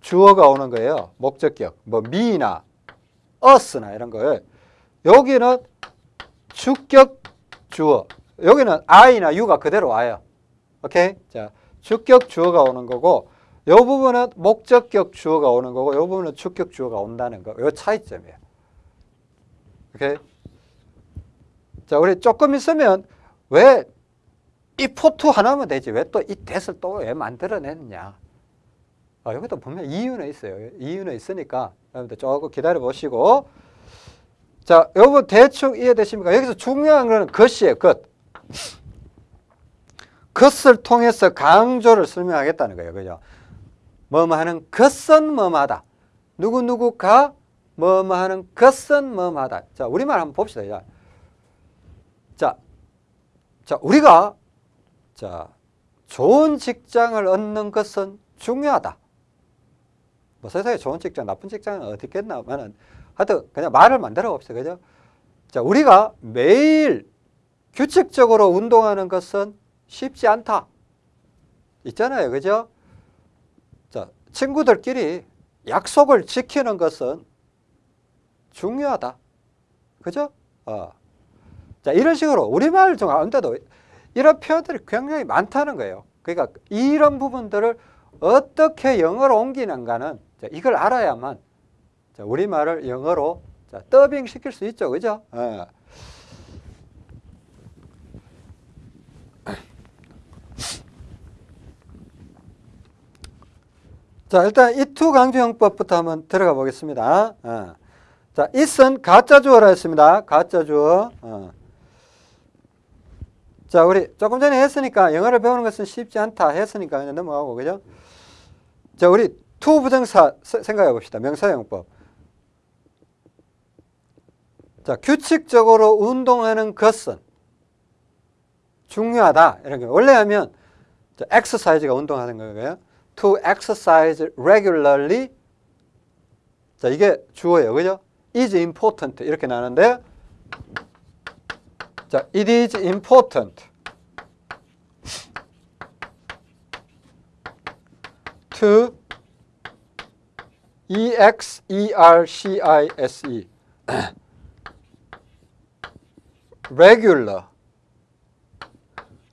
주어가 오는 거예요. 목적격. 뭐 me나 us나 이런 거예요. 여기는 주격 주어. 여기는 I나 U가 그대로 와요. 오케이? 자, 주격 주어가 오는 거고 이 부분은 목적격 주어가 오는 거고 이 부분은 주격 주어가 온다는 거. 이 차이점이에요. 오케이? 자, 우리 조금 있으면 왜 이 포트 하나면 되지 왜 또 이 대을 또 왜 만들어냈냐 아, 여기도 분명 이유는 있어요 이유는 있으니까 여러분들 조금 기다려 보시고 자, 여러분 대충 이해되십니까? 여기서 중요한 거는 것이에요, 것. 것을 통해서 강조를 설명하겠다는 거예요. 그죠? 뭐뭐 하는 것은 뭐뭐하다. 누구누구가 뭐뭐 하는 것은 뭐뭐하다. 자, 우리말 한번 봅시다. 자, 자, 자 우리가 자, 좋은 직장을 얻는 것은 중요하다. 뭐 세상에 좋은 직장, 나쁜 직장은 어디 있겠나면은 하여튼 그냥 말을 만들어 봅시다. 그죠? 자, 우리가 매일 규칙적으로 운동하는 것은 쉽지 않다. 있잖아요. 그죠? 자, 친구들끼리 약속을 지키는 것은 중요하다. 그죠? 어. 자, 이런 식으로 우리말 중 가운데도 이런 표현들이 굉장히 많다는 거예요. 그러니까 이런 부분들을 어떻게 영어로 옮기는가는 이걸 알아야만 우리말을 영어로 더빙 시킬 수 있죠. 그죠? 어. 자, 일단 it to 강조용법부터 한번 들어가 보겠습니다. 어. 자, it은 가짜 주어라 했습니다. 가짜 주어. 어. 자, 우리 조금 전에 했으니까 영어를 배우는 것은 쉽지 않다 했으니까 그냥 넘어가고, 그죠? 자, 우리 to 부정사 생각해 봅시다. 명사용법. 자, 규칙적으로 운동하는 것은 중요하다. 이렇게. 원래 하면 exercise가 운동하는 거예요. To exercise regularly. 자, 이게 주어예요. 그죠? is important. 이렇게 나는데 자, it is important to e x e r c i s e regular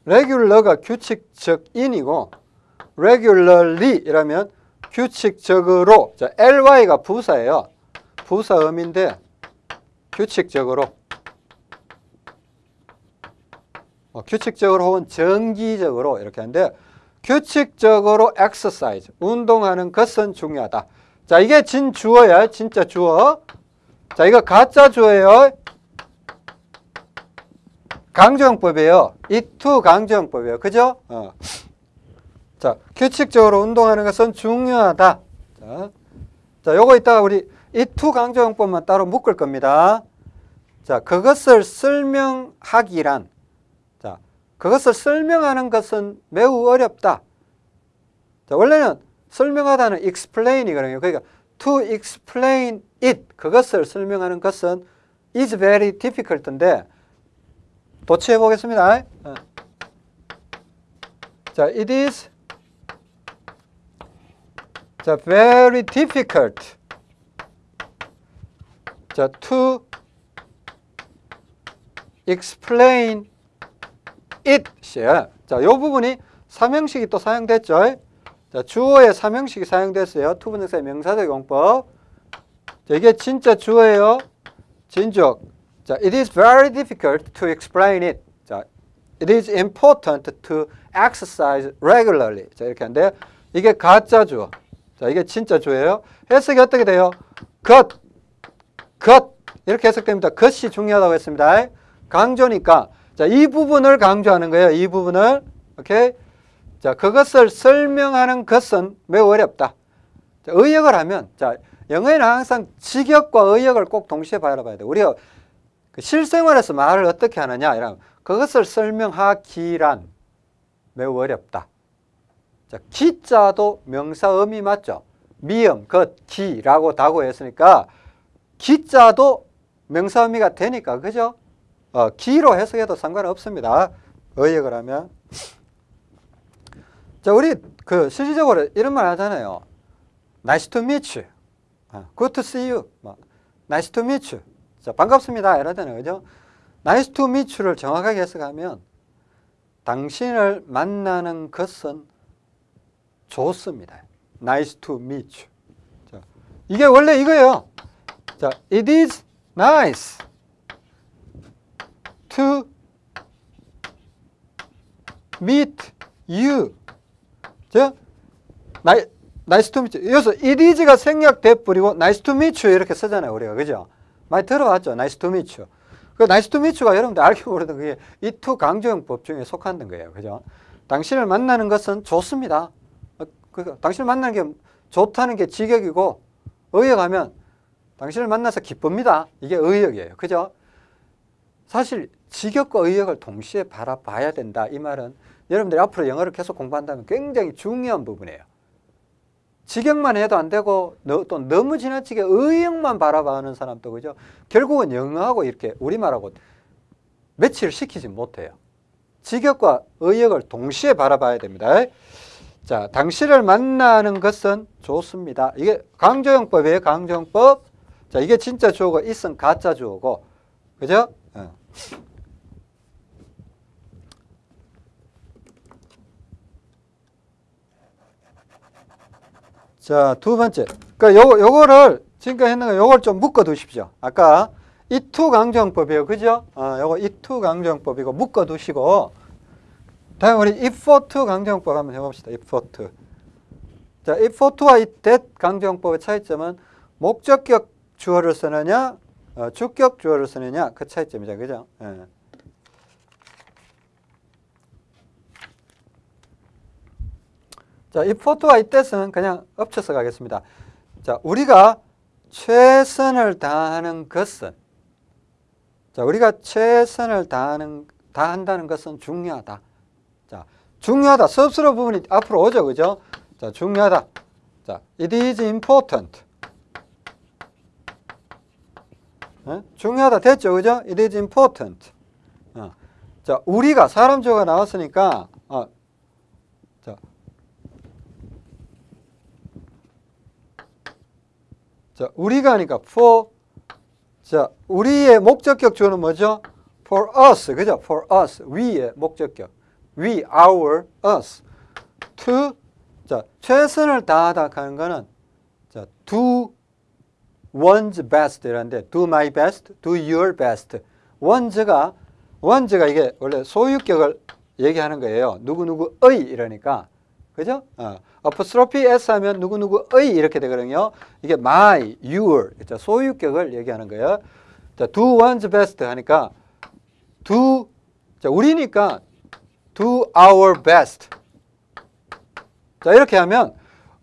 regular가 규칙적인이고 regularly 이라면 규칙적으로 자, ly가 부사예요. 부사음인데 규칙적으로 어, 규칙적으로 혹은 정기적으로 이렇게 하는데 규칙적으로 exercise 운동하는 것은 중요하다. 자 이게 진 주어야 진짜 주어. 자 이거 가짜 주어예요. 강조용법이에요. It to 강조용법이에요. 그죠? 어. 자, 규칙적으로 운동하는 것은 중요하다. 자, 자 요거 이따가 우리 it to 강조용법만 따로 묶을 겁니다. 자, 그것을 설명하기란 자, 그것을 설명하는 것은 매우 어렵다. 자, 원래는 설명하다는 explain이거든요. 그러니까 to explain it 그것을 설명하는 것은 is very difficult인데 도치해 보겠습니다. 어. 자, it is 자, very difficult. 자, to explain it. 자, 요 부분이 삼형식이 또 사용됐죠. 자, 주어에 삼형식이 사용됐어요. 투분정사의 명사적 용법. 자, 이게 진짜 주어예요. 진적. 자, it is very difficult to explain it. 자, it is important to exercise regularly. 자, 이렇게 하는데 이게 가짜 주어. 자, 이게 진짜 주예요. 해석이 어떻게 돼요? 것, 것 이렇게 해석됩니다. 것이 중요하다고 했습니다. 강조니까 자, 이 부분을 강조하는 거예요. 이 부분을 오케이. 자, 그것을 설명하는 것은 매우 어렵다. 자, 의역을 하면 자, 영어에는 항상 직역과 의역을 꼭 동시에 바라봐야 돼. 우리가 그 실생활에서 말을 어떻게 하느냐 이런 그것을 설명하기란 매우 어렵다. 자, 기자도 명사음이 맞죠? 미음, 것, 기라고 다고 했으니까 기자도 명사음이가 되니까 그죠? 어, 기로 해석해도 상관없습니다. 의역을 하면. 자, 우리 그 실질적으로 이런 말 하잖아요. Nice to meet you. 어, Good to see you. 뭐, nice to meet you. 자, 반갑습니다. 이러잖아요. 그죠? Nice to meet you를 정확하게 해석하면 당신을 만나는 것은 좋습니다. Nice to meet you. 자, 이게 원래 이거예요. 자, it is nice to meet you. 자, nice to meet you. 여기서 it is가 생략돼 버리고 nice to meet you 이렇게 쓰잖아요. 우리가. 그죠? 많이 들어봤죠. Nice to meet you. 그 nice to meet you가 여러분들 알고 모르던 그게 it to 강조용법 중에 속하는 거예요. 그죠? 당신을 만나는 것은 좋습니다. 어, 그 당신을 만나는 게 좋다는 게 직역이고 의역하면 당신을 만나서 기쁩니다. 이게 의역이에요. 그죠? 사실 직역과 의역을 동시에 바라봐야 된다. 이 말은 여러분들이 앞으로 영어를 계속 공부한다면 굉장히 중요한 부분이에요. 직역만 해도 안 되고 또 너무 지나치게 의역만 바라봐는 사람도 그죠? 결국은 영어하고 이렇게 우리말하고 매치를 시키지 못해요. 직역과 의역을 동시에 바라봐야 됩니다. 자, 당신을 만나는 것은 좋습니다. 이게 강조용법이에요. 강조용법. 자, 이게 진짜 주어고 있은 가짜 주어고. 그죠? 어. 자, 두 번째. 그러니까 요거, 요거를 지금까지 했는 거 요걸 좀 묶어 두십시오. 아까 이투 강조용법이에요. 그죠? 어, 요거 이투 강조용법이고 묶어 두시고 다음 우리 if to 강조용법 한번 해봅시다. if to. 자, if to와 이 that 강조용법의 차이점은 목적격 주어를 쓰느냐, 어, 주격 주어를 쓰느냐 그 차이점이죠. 그죠? 예. 자, 이 포토와 이 뜻은 그냥 엎쳐서 가겠습니다. 자, 우리가 최선을 다하는 것은 자, 우리가 최선을 다하는 다한다는 것은 중요하다. 자, 중요하다. 섭스로 부분이 앞으로 오죠. 그죠? 자, 중요하다. 자, it is important. 어? 중요하다 됐죠. 그죠? It is important. 어. 자, 우리가 사람 주어가 나왔으니까 어. 자. 자, 우리가 하니까 for 자, 우리의 목적격 주어는 뭐죠? for us. 그죠? for us. we의 목적격. We, our, us. to 자, 최선을 다하다 하는 거는 자, do one's best 이라는데 do my best, do your best. one's가 one's가 이게 원래 소유격을 얘기하는 거예요. 누구누구의 이러니까. 그죠? 어. apostrophe s 하면 누구누구의 이렇게 되거든요. 이게 my, your 자, 소유격을 얘기하는 거예요. 자, do one's best 하니까 do 자, 우리니까 do our best. 자, 이렇게 하면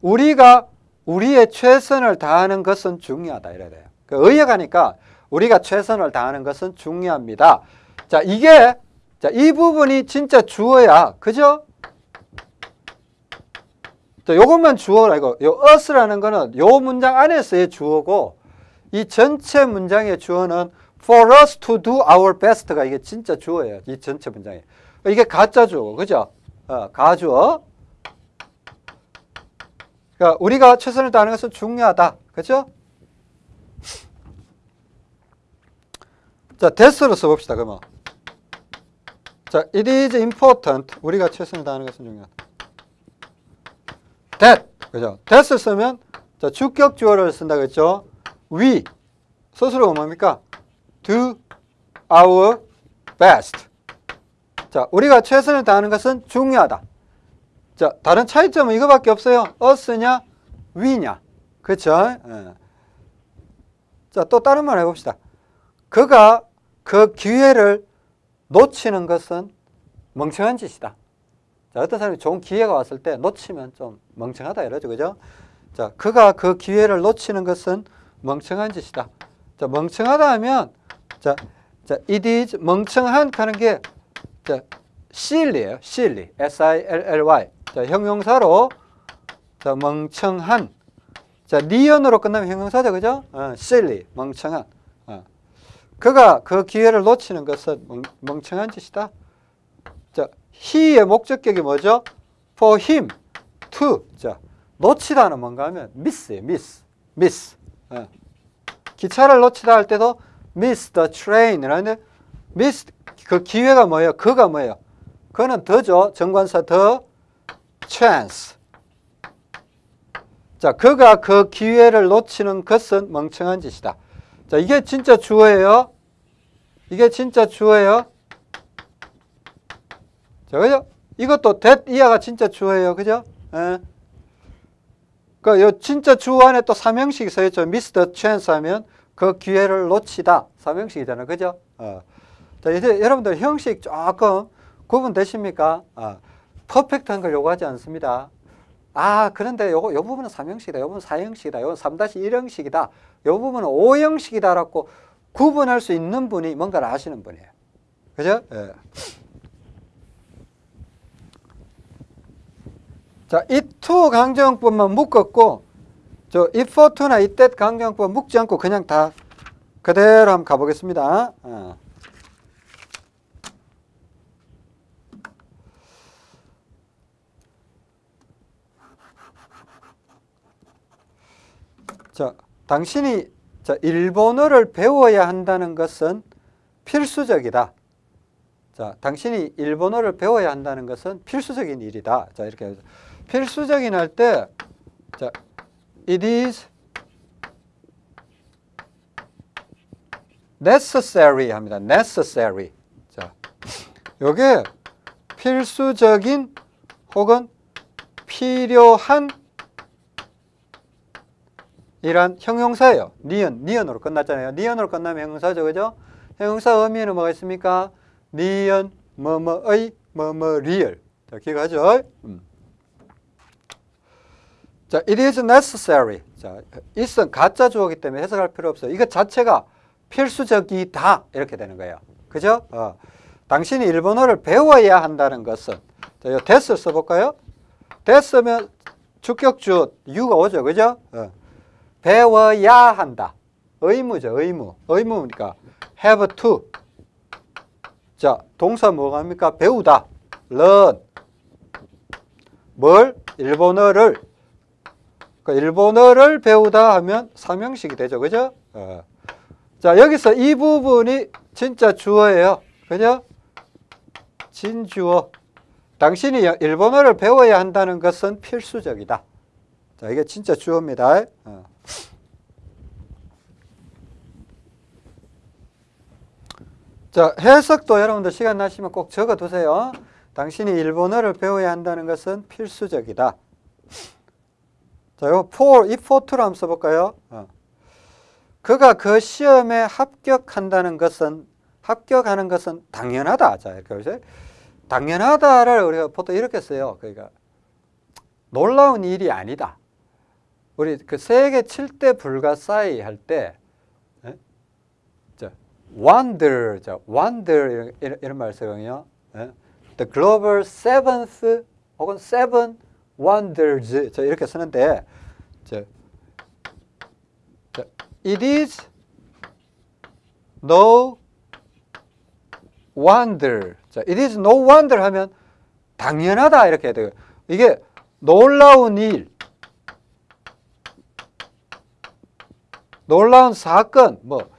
우리가 우리의 최선을 다하는 것은 중요하다 이래야 돼요. 그 의역하니까 우리가 최선을 다하는 것은 중요합니다. 자, 이게 자, 이 부분이 진짜 주어야. 그죠? 자, 요것만 주어라 이거. 요 us라는 거는 요 문장 안에서의 주어고 이 전체 문장의 주어는 for us to do our best가 이게 진짜 주어예요. 이 전체 문장에. 이게 가짜 주어. 그죠? 어, 가주어. 그러니까 우리가 최선을 다하는 것은 중요하다. 그렇죠? 자, that으로 써봅시다. 그러면. 자, it is important. 우리가 최선을 다하는 것은 중요하다. that. 그죠? that을 쓰면 자, 주격 주어를 쓴다 그랬죠? we. 스스로가 뭡니까? do our best. 자, 우리가 최선을 다하는 것은 중요하다. 자, 다른 차이점은 이거밖에 없어요. us냐, we냐. 그렇죠? 예. 자, 또 다른 말 해봅시다. 그가 그 기회를 놓치는 것은 멍청한 짓이다. 자, 어떤 사람이 좋은 기회가 왔을 때 놓치면 좀 멍청하다 이러죠. 그죠? 자, 그가 그 기회를 놓치는 것은 멍청한 짓이다. 자, 멍청하다 하면 자, 자, it is 멍청한 하는 게 자, silly예요. silly. S-I-L-L-Y. 자, 형용사로 자, 멍청한. 자, 니언으로 끝나면 형용사죠. 그죠? 어, silly. 멍청한. 어. 그가 그 기회를 놓치는 것은 멍, 멍청한 짓이다. 자, he의 목적격이 뭐죠? for him to. 자, 놓치다는 뭔가 하면 miss예요. miss. miss. 어. 기차를 놓치다 할 때도 miss the train. 이라는데 miss 그 기회가 뭐예요? 그가 뭐예요? 그는 더죠. 정관사 더 chance. 자, 그가 그 기회를 놓치는 것은 멍청한 짓이다. 자, 이게 진짜 주어예요. 이게 진짜 주어예요. 자, 그죠? 이것도 that 이하가 진짜 주어예요. 그죠? 예. 그, 요 진짜 주어 안에 또 삼형식이 써있죠. the chance 하면 그 기회를 놓치다. 삼형식이잖아요. 그죠? 어. 자, 이제 여러분들 형식 조금 구분되십니까? 어. 퍼펙트한 걸 요구하지 않습니다. 아, 그런데 요거, 요 부분은 삼형식이다. 요 부분은 사형식이다. 요건 3-1형식이다. 요 부분은 5형식이다라고 구분할 수 있는 분이 뭔가를 아시는 분이에요. 그죠? 예. 자, 이투 강정법만 묶었고, 저 if to나 이때 강정법 묶지 않고 그냥 다 그대로 한번 가보겠습니다. 어. 자, 당신이 자, 일본어를 배워야 한다는 것은 필수적이다. 자, 당신이 일본어를 배워야 한다는 것은 필수적인 일이다. 자, 이렇게 해서 필수적인 할 때, 자, it is necessary 합니다. necessary. 자, 요게 필수적인 혹은 필요한 이란 형용사예요. 니은, 니은으로 끝났잖아요. 니은으로 끝나면 형용사죠. 그죠? 형용사 의미에는 뭐가 있습니까? 니은, 뭐뭐의, 뭐뭐리을. 자, 기억하죠? 음. 자, it is necessary. 자, it은 가짜 주어기 때문에 해석할 필요 없어요. 이거 자체가 필수적이다. 이렇게 되는 거예요. 그죠? 어. 당신이 일본어를 배워야 한다는 것은 자, 이 됐을 써볼까요? 됐으면 주격주 유가 오죠. 그죠? 어. 배워야 한다. 의무죠, 의무. 의무니까 have to. 자, 동사 뭐가 합니까? 배우다. learn. 뭘? 일본어를. 그 일본어를 배우다 하면 삼형식이 되죠. 그죠? 어. 자, 여기서 이 부분이 진짜 주어예요. 그죠? 진주어. 당신이 일본어를 배워야 한다는 것은 필수적이다. 자, 이게 진짜 주어입니다. 어. 자, 해석도 여러분들 시간 나시면 꼭 적어 두세요. 당신이 일본어를 배워야 한다는 것은 필수적이다. 자, 요 for, if for to로 한번 써볼까요? 어. 그가 그 시험에 합격한다는 것은, 합격하는 것은 당연하다. 자, 이렇게 보세요. 당연하다를 우리가 보통 이렇게 써요. 그러니까, 놀라운 일이 아니다. 우리 그 세계 7대 불가사의 할 때, wonder, 자, wonder 이런, 이런 말 쓰거든요. 예? The global seventh 혹은 seven wonders 자, 이렇게 쓰는데, 자, 자, it is no wonder. 자, it is no wonder 하면 당연하다 이렇게 해야 돼요. 이게 놀라운 일, 놀라운 사건, 뭐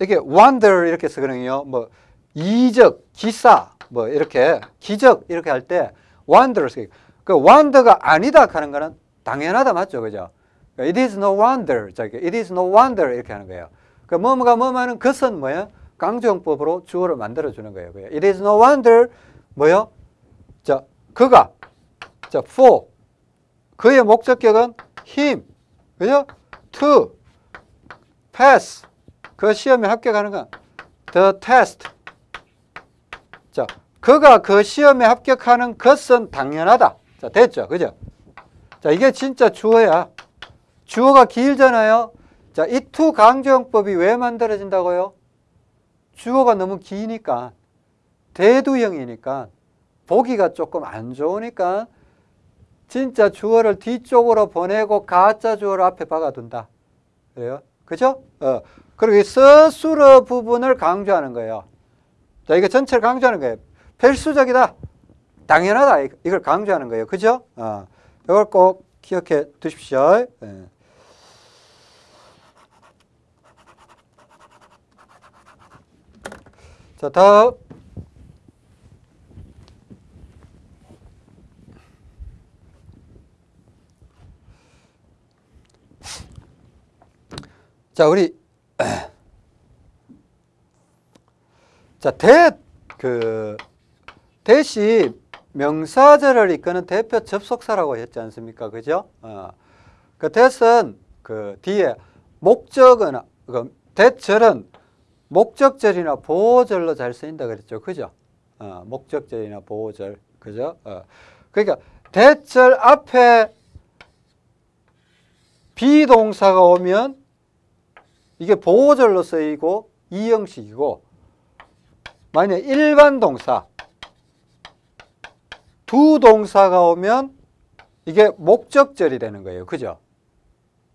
이렇게 wonder 이렇게 쓰거든요. 뭐 이적, 기사, 뭐 이렇게 기적 이렇게 할 때 wonder를 쓰고 그 wonder가 아니다 하는 거는 당연하다 맞죠, 그죠? it is no wonder, it is no wonder 이렇게 하는 거예요. 그 뭐뭐가 뭐뭐는 것은 뭐야? 강조용법으로 주어를 만들어 주는 거예요. it is no wonder 뭐요? 자, 그가 자, for 그의 목적격은 him 그죠? to pass 그 시험에 합격하는 건 the test 자 그가 그 시험에 합격하는 것은 당연하다 자 됐죠 그죠? 자 이게 진짜 주어야 주어가 길잖아요 자이 to 강조용법이 왜 만들어진다고요? 주어가 너무 기니까 대두형이니까 보기가 조금 안 좋으니까 진짜 주어를 뒤쪽으로 보내고 가짜 주어를 앞에 박아둔다. 그래요? 그죠? 어. 그리고 이 서술어 부분을 강조하는 거예요. 자, 이거 전체를 강조하는 거예요. 필수적이다. 당연하다. 이걸 강조하는 거예요. 그죠? 어. 이걸 꼭 기억해 두십시오. 예. 자, 다음. 자, 우리 자, 대, 그, 대시 명사절을 이끄는 대표 접속사라고 했지 않습니까? 그죠? 어. 그 대은 그 뒤에 목적은 그 대절은 목적절이나 보호절로 잘 쓰인다 그랬죠. 그죠? 어, 목적절이나 보호절. 그죠? 어. 그러니까 대절 앞에 비동사가 오면 이게 보호절로 쓰이고 이 형식이고 만약 일반 동사 두 동사가 오면 이게 목적절이 되는 거예요. 그죠?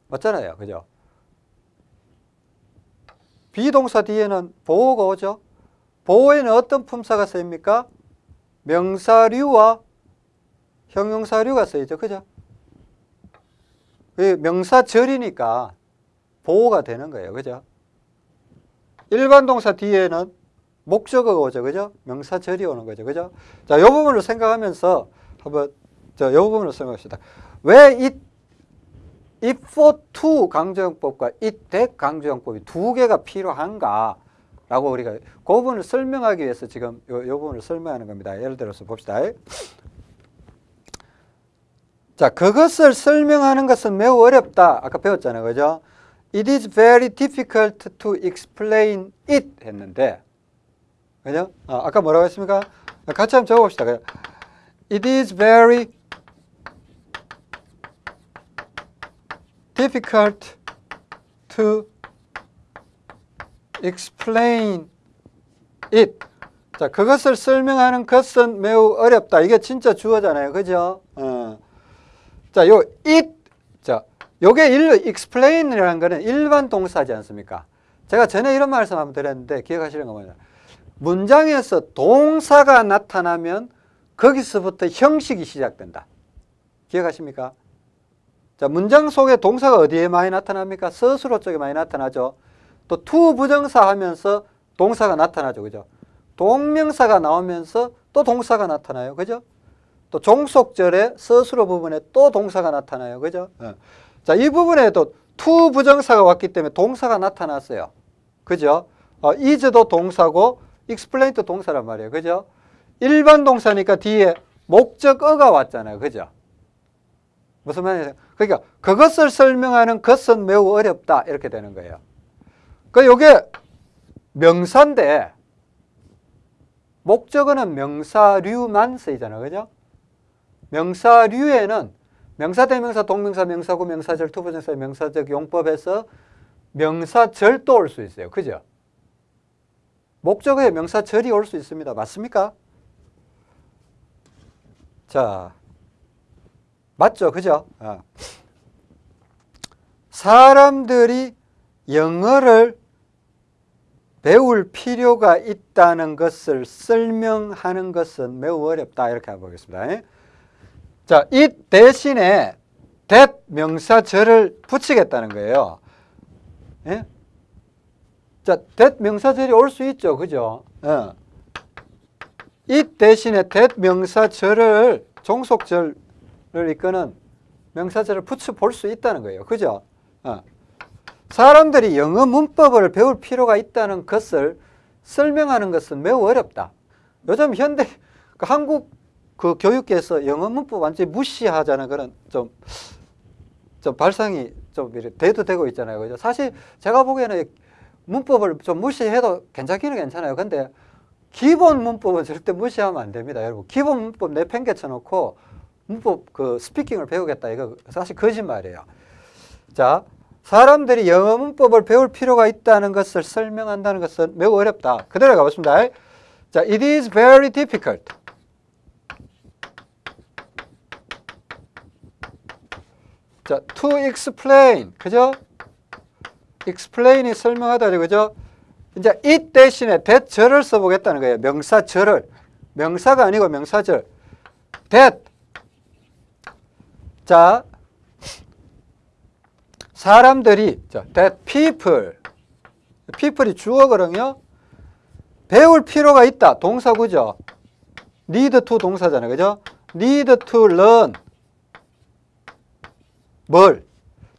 맞잖아요. 그죠? 비동사 뒤에는 보호가 오죠. 보호에는 어떤 품사가 쓰입니까? 명사류와 형용사류가 쓰이죠. 그죠? 그 명사절이니까 보호가 되는 거예요. 그죠? 일반 동사 뒤에는 목적어가 오죠. 그죠? 명사절이 오는 거죠. 그죠? 자, 이 부분을 생각하면서 한번 저, 이 부분을 생각합시다. 왜 이, if for to 강조형법과 it that 강조형법이 두 개가 필요한가? 라고 우리가 그 부분을 설명하기 위해서 지금 요, 요 부분을 설명하는 겁니다. 예를 들어서 봅시다. 자, 그것을 설명하는 것은 매우 어렵다. 아까 배웠잖아요. 그죠? It is very difficult to explain it 했는데 그죠? 아, 아까 뭐라고 했습니까? 같이 한번 적어봅시다. It is very difficult to explain it. 자, 그것을 설명하는 것은 매우 어렵다. 이게 진짜 주어잖아요. 그죠? 어. 자, 요 it. 자, 요게 일, explain이라는 거는 일반 동사지 않습니까? 제가 전에 이런 말씀 한번 드렸는데 기억하시는 거 뭐냐? 문장에서 동사가 나타나면 거기서부터 형식이 시작된다. 기억하십니까? 자, 문장 속에 동사가 어디에 많이 나타납니까? 스스로 쪽에 많이 나타나죠. 또 to 부정사 하면서 동사가 나타나죠. 그죠? 동명사가 나오면서 또 동사가 나타나요. 그죠? 또 종속절의 스스로 부분에 또 동사가 나타나요. 그죠? 어. 자, 이 부분에도 to 부정사가 왔기 때문에 동사가 나타났어요. 그죠? 어, is도 동사고 explain도 동사란 말이에요. 그죠? 일반 동사니까 뒤에 목적어가 왔잖아요. 그죠? 무슨 말이에요? 그러니까 그것을 설명하는 것은 매우 어렵다. 이렇게 되는 거예요. 그 요게 명사인데 목적어는 명사류만 쓰이잖아요. 그죠? 명사류에는 명사, 대명사, 동명사, 명사구, 명사절, to부정사, 명사적 용법에서 명사절도 올 수 있어요. 그죠? 목적어에 명사절이 올 수 있습니다. 맞습니까? 자, 맞죠? 그죠? 어. 사람들이 영어를 배울 필요가 있다는 것을 설명하는 것은 매우 어렵다. 이렇게 해보겠습니다. 자, 이 대신에 that 명사절을 붙이겠다는 거예요. 예? 자, that 명사절이 올 수 있죠. 그죠? 어. 이 대신에 that 명사절을 종속절을 이끄는 명사절을 붙여 볼 수 있다는 거예요. 그죠? 어. 사람들이 영어 문법을 배울 필요가 있다는 것을 설명하는 것은 매우 어렵다. 요즘 현대 그 한국 그 교육계에서 영어 문법 완전히 무시하자는 그런 좀, 좀 발상이 좀 대두되고 있잖아요. 그죠? 사실 제가 보기에는 문법을 좀 무시해도 괜찮기는 괜찮아요. 근데 기본 문법은 절대 무시하면 안 됩니다. 여러분. 기본 문법 내팽개쳐 놓고 문법 그 스피킹을 배우겠다. 이거 사실 거짓말이에요. 자, 사람들이 영어 문법을 배울 필요가 있다는 것을 설명한다는 것은 매우 어렵다. 그대로 가보겠습니다. 자, it is very difficult. 자, to explain. 그죠? explain이 설명하다. 그죠? 이제 it 대신에 that 절을 써보겠다는 거예요. 명사절을. 명사가 아니고 명사절. that. 자, 사람들이, 자, that people. people이 주어거든요. 배울 필요가 있다. 동사구죠. need to 동사잖아요. 그죠? need to learn. 뭘?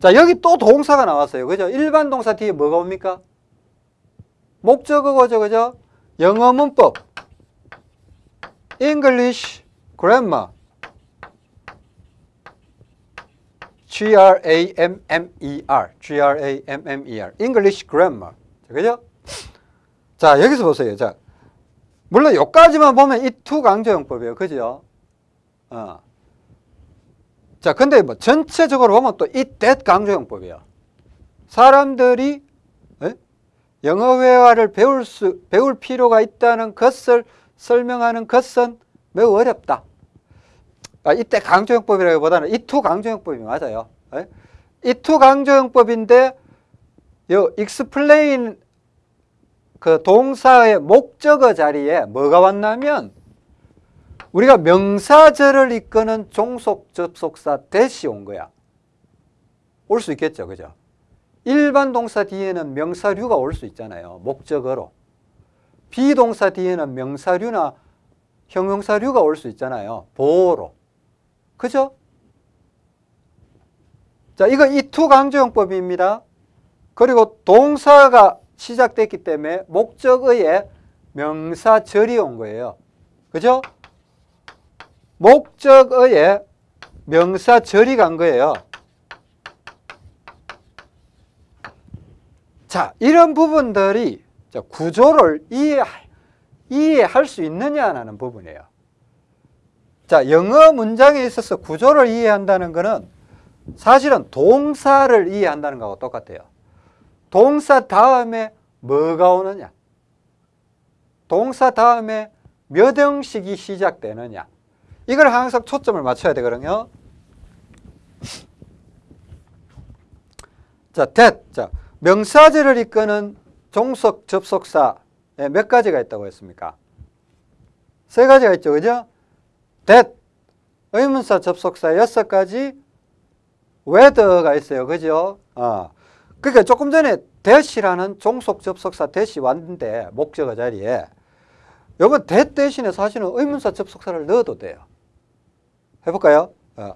자, 여기 또 동사가 나왔어요. 그죠? 일반 동사 뒤에 뭐가 옵니까? 목적어죠. 그죠? 영어 문법. English grammar. G-R-A-M-M-E-R, G-R-A-M-M-E-R, English Grammar. 그죠? 자, 여기서 보세요. 자, 물론 여기까지만 보면 it to 강조용법이에요. 그죠? 어. 자, 근데 뭐 전체적으로 보면 또이 that 강조용법이에요. 사람들이 에? 영어 회화를 배울 수 배울 필요가 있다는 것을 설명하는 것은 매우 어렵다. 아, 이때 강조용법이라기보다는 이투 강조용법이 맞아요. 이투 강조용법인데 요 explain 그 동사의 목적어 자리에 뭐가 왔냐면 우리가 명사절을 이끄는 종속 접속사 대시 온 거야. 올 수 있겠죠. 그죠? 일반 동사 뒤에는 명사류가 올 수 있잖아요. 목적어로. 비동사 뒤에는 명사류나 형용사류가 올 수 있잖아요. 보호로. 그죠? 자, 이거 이투 강조용법입니다. 그리고 동사가 시작됐기 때문에 목적어에 명사절이 온 거예요. 그죠? 목적어에 명사 절이 간 거예요. 자, 이런 부분들이 구조를 이해, 이해할 수 있느냐는 부분이에요. 자, 영어 문장에 있어서 구조를 이해한다는 것은 사실은 동사를 이해한다는 것하고 똑같아요. 동사 다음에 뭐가 오느냐? 동사 다음에 몇 형식이 시작되느냐? 이걸 항상 초점을 맞춰야 되거든요. 자, that. 자, 명사절을 이끄는 종속 접속사 몇 가지가 있다고 했습니까? 세 가지가 있죠. 그죠? that. 의문사 접속사 여섯 가지 whether가 있어요. 그죠? 어. 그러니까 조금 전에 that이라는 종속 접속사 that이 왔는데 목적어 자리에 요번 that 대신에 사실은 의문사 접속사를 넣어도 돼요. 해볼까요? 어.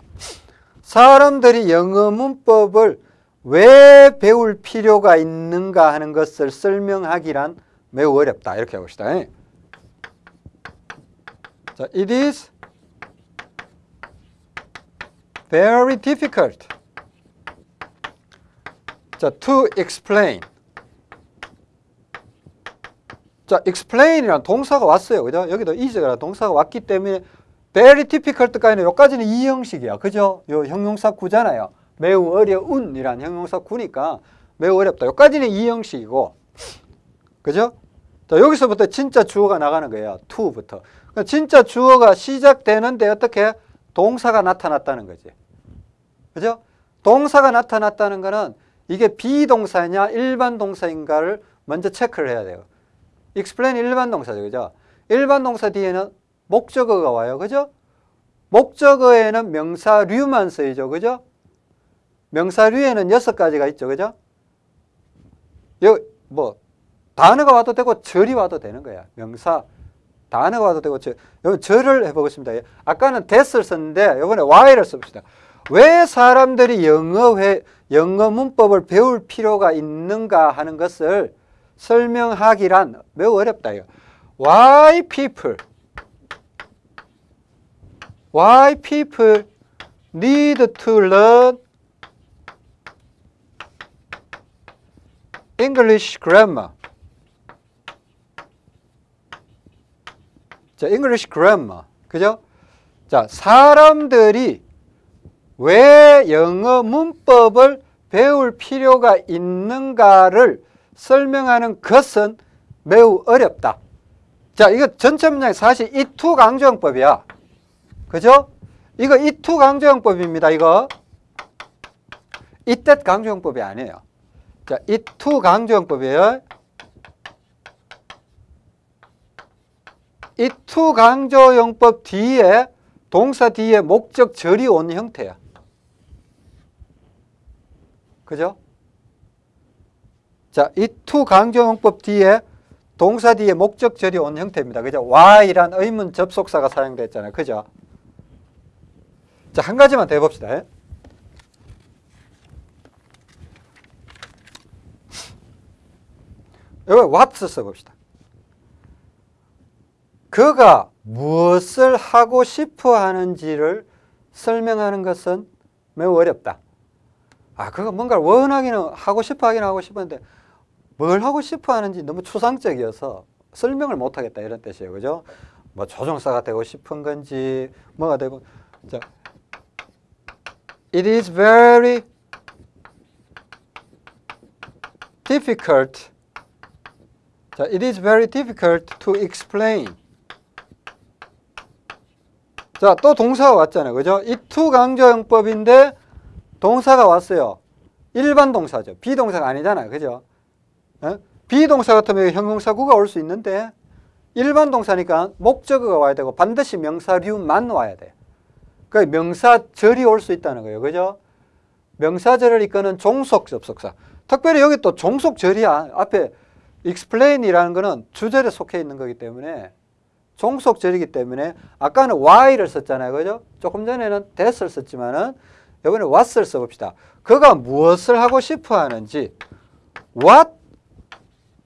사람들이 영어 문법을 왜 배울 필요가 있는가 하는 것을 설명하기란 매우 어렵다. 이렇게 해봅시다. 자, it is very difficult 자, to explain 자, explain이라는 동사가 왔어요. 그죠? 여기도 is라는 동사가 왔기 때문에 very difficult까지는 여기까지는 이 형식이야. 그죠? 요 형용사 구잖아요. 매우 어려운 이란 형용사 구니까 매우 어렵다. 여기까지는 이 형식이고. 그죠? 자, 여기서부터 진짜 주어가 나가는 거예요. to부터. 그러니까 진짜 주어가 시작되는데 어떻게 동사가 나타났다는 거지. 그죠? 동사가 나타났다는 거는 이게 비동사냐 일반 동사인가를 먼저 체크를 해야 돼요. explain 일반 동사죠. 그죠? 일반 동사 뒤에는 목적어가 와요. 그죠? 목적어에는 명사류만 쓰이죠. 그죠? 명사류에는 여섯 가지가 있죠. 그죠? 여기 뭐 단어가 와도 되고 절이 와도 되는 거야. 명사 단어가 와도 되고 절. 여기 절을 해보겠습니다. 아까는 that을 썼는데 이번에 why를 씁시다. 왜 사람들이 영어 회, 영어 문법을 배울 필요가 있는가 하는 것을 설명하기란 매우 어렵다. 이거. Why people? Why people need to learn English grammar. 자, English grammar. 그죠? 자, 사람들이 왜 영어 문법을 배울 필요가 있는가를 설명하는 것은 매우 어렵다. 자, 이거 전체 문장이 사실 이투 강조형법이야. 그죠? 이거 이투 강조형법입니다. 이거. 이뜻 강조형법이 아니에요. 자, 이투 강조형법이에요. 이투 강조형법 뒤에 동사 뒤에 목적 절이 온 형태야. 그죠? 자, 이투 강조형법 뒤에 동사 뒤에 목적 절이 온 형태입니다. 그죠? why란 의문 접속사가 사용됐잖아요. 그죠? 자, 한 가지만 더 해봅시다. 여기 what 써봅시다. 그가 무엇을 하고 싶어 하는지를 설명하는 것은 매우 어렵다. 아, 그거 뭔가를 원하기는 하고 싶어 하긴 하고 싶었는데 뭘 하고 싶어 하는지 너무 추상적이어서 설명을 못 하겠다 이런 뜻이에요. 그죠? 뭐 조종사가 되고 싶은 건지 뭐가 되고 자 It is very difficult 자, it is very difficult to explain 자, 또 동사가 왔잖아요. 그죠? 이 to 강조용법인데 동사가 왔어요. 일반 동사죠. 비동사가 아니잖아요. 그죠? 어? 비동사 같으면 형용사구가 올 수 있는데 일반 동사니까 목적어가 와야 되고 반드시 명사류만 와야 돼. 그 명사절이 올 수 있다는 거예요. 그죠? 명사절을 이끄는 종속 접속사. 특별히 여기 또 종속절이야. 앞에 explain이라는 거는 주절에 속해 있는 거기 때문에 종속절이기 때문에 아까는 why를 썼잖아요. 그죠? 조금 전에는 that을 썼지만은 이번에 what을 써봅시다. 그가 무엇을 하고 싶어 하는지 what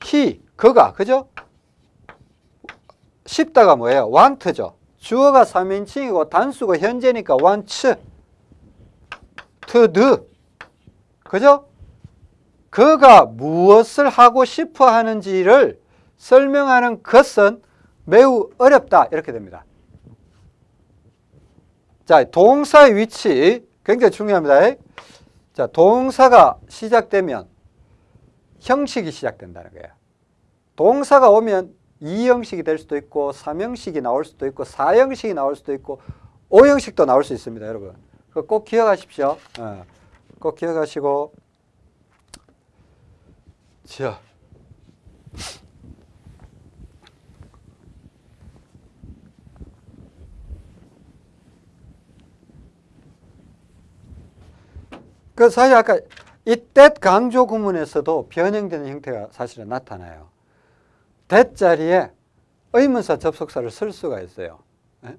he 그가 그죠? 싶다가 뭐예요? want죠. 주어가 3인칭이고 단수가 현재니까 wants to do 그죠? 그가 무엇을 하고 싶어 하는지를 설명하는 것은 매우 어렵다 이렇게 됩니다. 자, 동사의 위치 굉장히 중요합니다. 자, 동사가 시작되면 형식이 시작된다는 거예요. 동사가 오면 2형식이 될 수도 있고 3형식이 나올 수도 있고 4형식이 나올 수도 있고 5형식도 나올 수 있습니다. 여러분. 꼭 기억하십시오. 어, 꼭 기억하시고 자, 그 사실 아까 이때 강조 구문에서도 변형되는 형태가 사실은 나타나요. That 자리에 의문사 접속사를 쓸 수가 있어요. 예?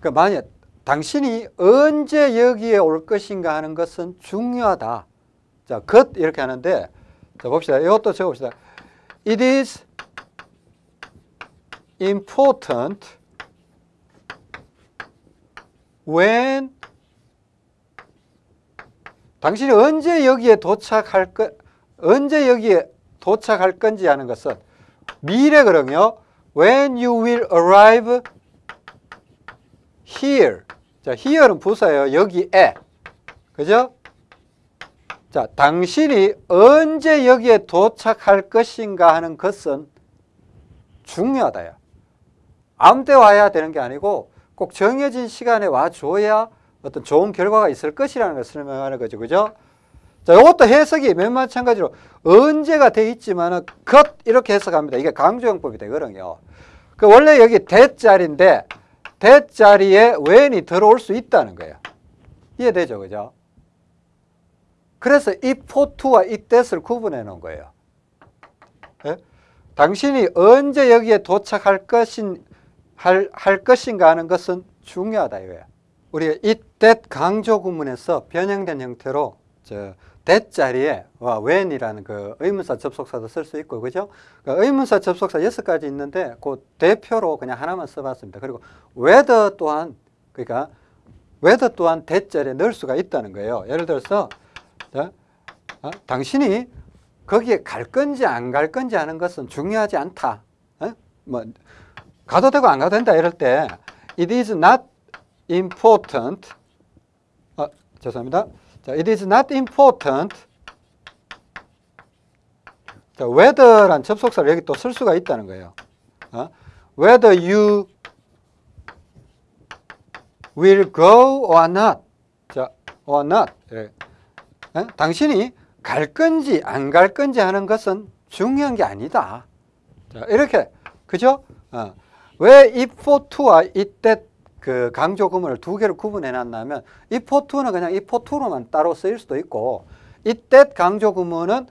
그 만약 당신이 언제 여기에 올 것인가 하는 것은 중요하다. 자, 것 이렇게 하는데 자 봅시다. 이것도 적어봅시다. It is important when 당신이 언제 여기에 도착할 거, 언제 여기에 도착할 건지 하는 것은 미래거든요. When you will arrive here. 자, here는 부사예요. 여기에. 그죠? 자, 당신이 언제 여기에 도착할 것인가 하는 것은 중요하다요. 아무 때 와야 되는 게 아니고 꼭 정해진 시간에 와줘야 어떤 좋은 결과가 있을 것이라는 것을 설명하는 거죠. 그죠? 자, 이것도 해석이 맨 마찬가지로 언제가 돼 있지만은 것 이렇게 해석합니다. 이게 강조형법이 되거든요. 그 원래 여기 대자리인데 대자리에 when이 들어올 수 있다는 거예요. 이해되죠? 그죠? 그래서 이 포투와 이 that을 구분해 놓은 거예요. 예? 당신이 언제 여기에 도착할 것인 할, 할 것인가 하는 것은 중요하다 이거예요. 우리가 이 that 강조 구문에서 변형된 형태로 저 that 자리에 when이라는 그 의문사 접속사도 쓸 수 있고 그죠? 그 의문사 접속사 여섯 가지 있는데 그 대표로 그냥 하나만 써봤습니다. 그리고 whether 또한 그러니까 whether 또한 that 자리에 넣을 수가 있다는 거예요. 예를 들어서 자, 어? 당신이 거기에 갈 건지 안 갈 건지 하는 것은 중요하지 않다. 어? 뭐 가도 되고 안 가도 된다 이럴 때 it is not important 어, 죄송합니다. 자, it is not important 자, whether란 접속사를 여기 또 쓸 수가 있다는 거예요. 어? whether you will go or not 자, or not 예. 어? 당신이 갈 건지 안 갈 건지 하는 것은 중요한 게 아니다. 자, 이렇게 그죠? 어. 왜 if for to와 이때 그 강조 구문을 두 개를 구분해 if for to는 그냥 for to로만 따로 쓰일 수도 있고 이때 강조 구문은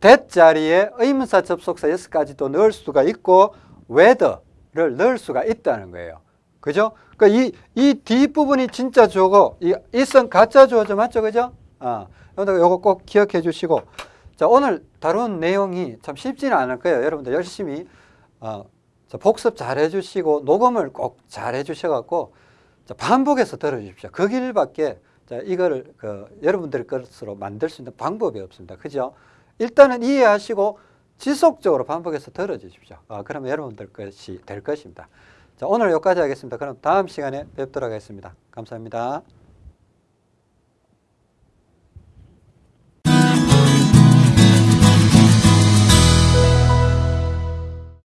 that 자리에 의문사 접속사 가지도 넣을 수가 있고 whether를 넣을 수가 있다는 거예요. 그죠? 그러니까 이, 이 뒷부분이 진짜 주어고 이 it은 가짜 주어죠. 맞죠? 그죠? 어. 여러분들 이거 꼭 기억해 주시고 자 오늘 다룬 내용이 참 쉽지는 않을 거예요. 여러분들 열심히 어, 복습 잘 해주시고 녹음을 꼭 잘 해주셔갖고 반복해서 들어주십시오. 그 길밖에 자, 이걸 그 여러분들 것으로 만들 수 있는 방법이 없습니다. 그죠? 일단은 이해하시고 지속적으로 반복해서 들어주십시오. 아, 그러면 여러분들 것이 될 것입니다. 자, 오늘 여기까지 하겠습니다. 그럼 다음 시간에 뵙도록 하겠습니다. 감사합니다.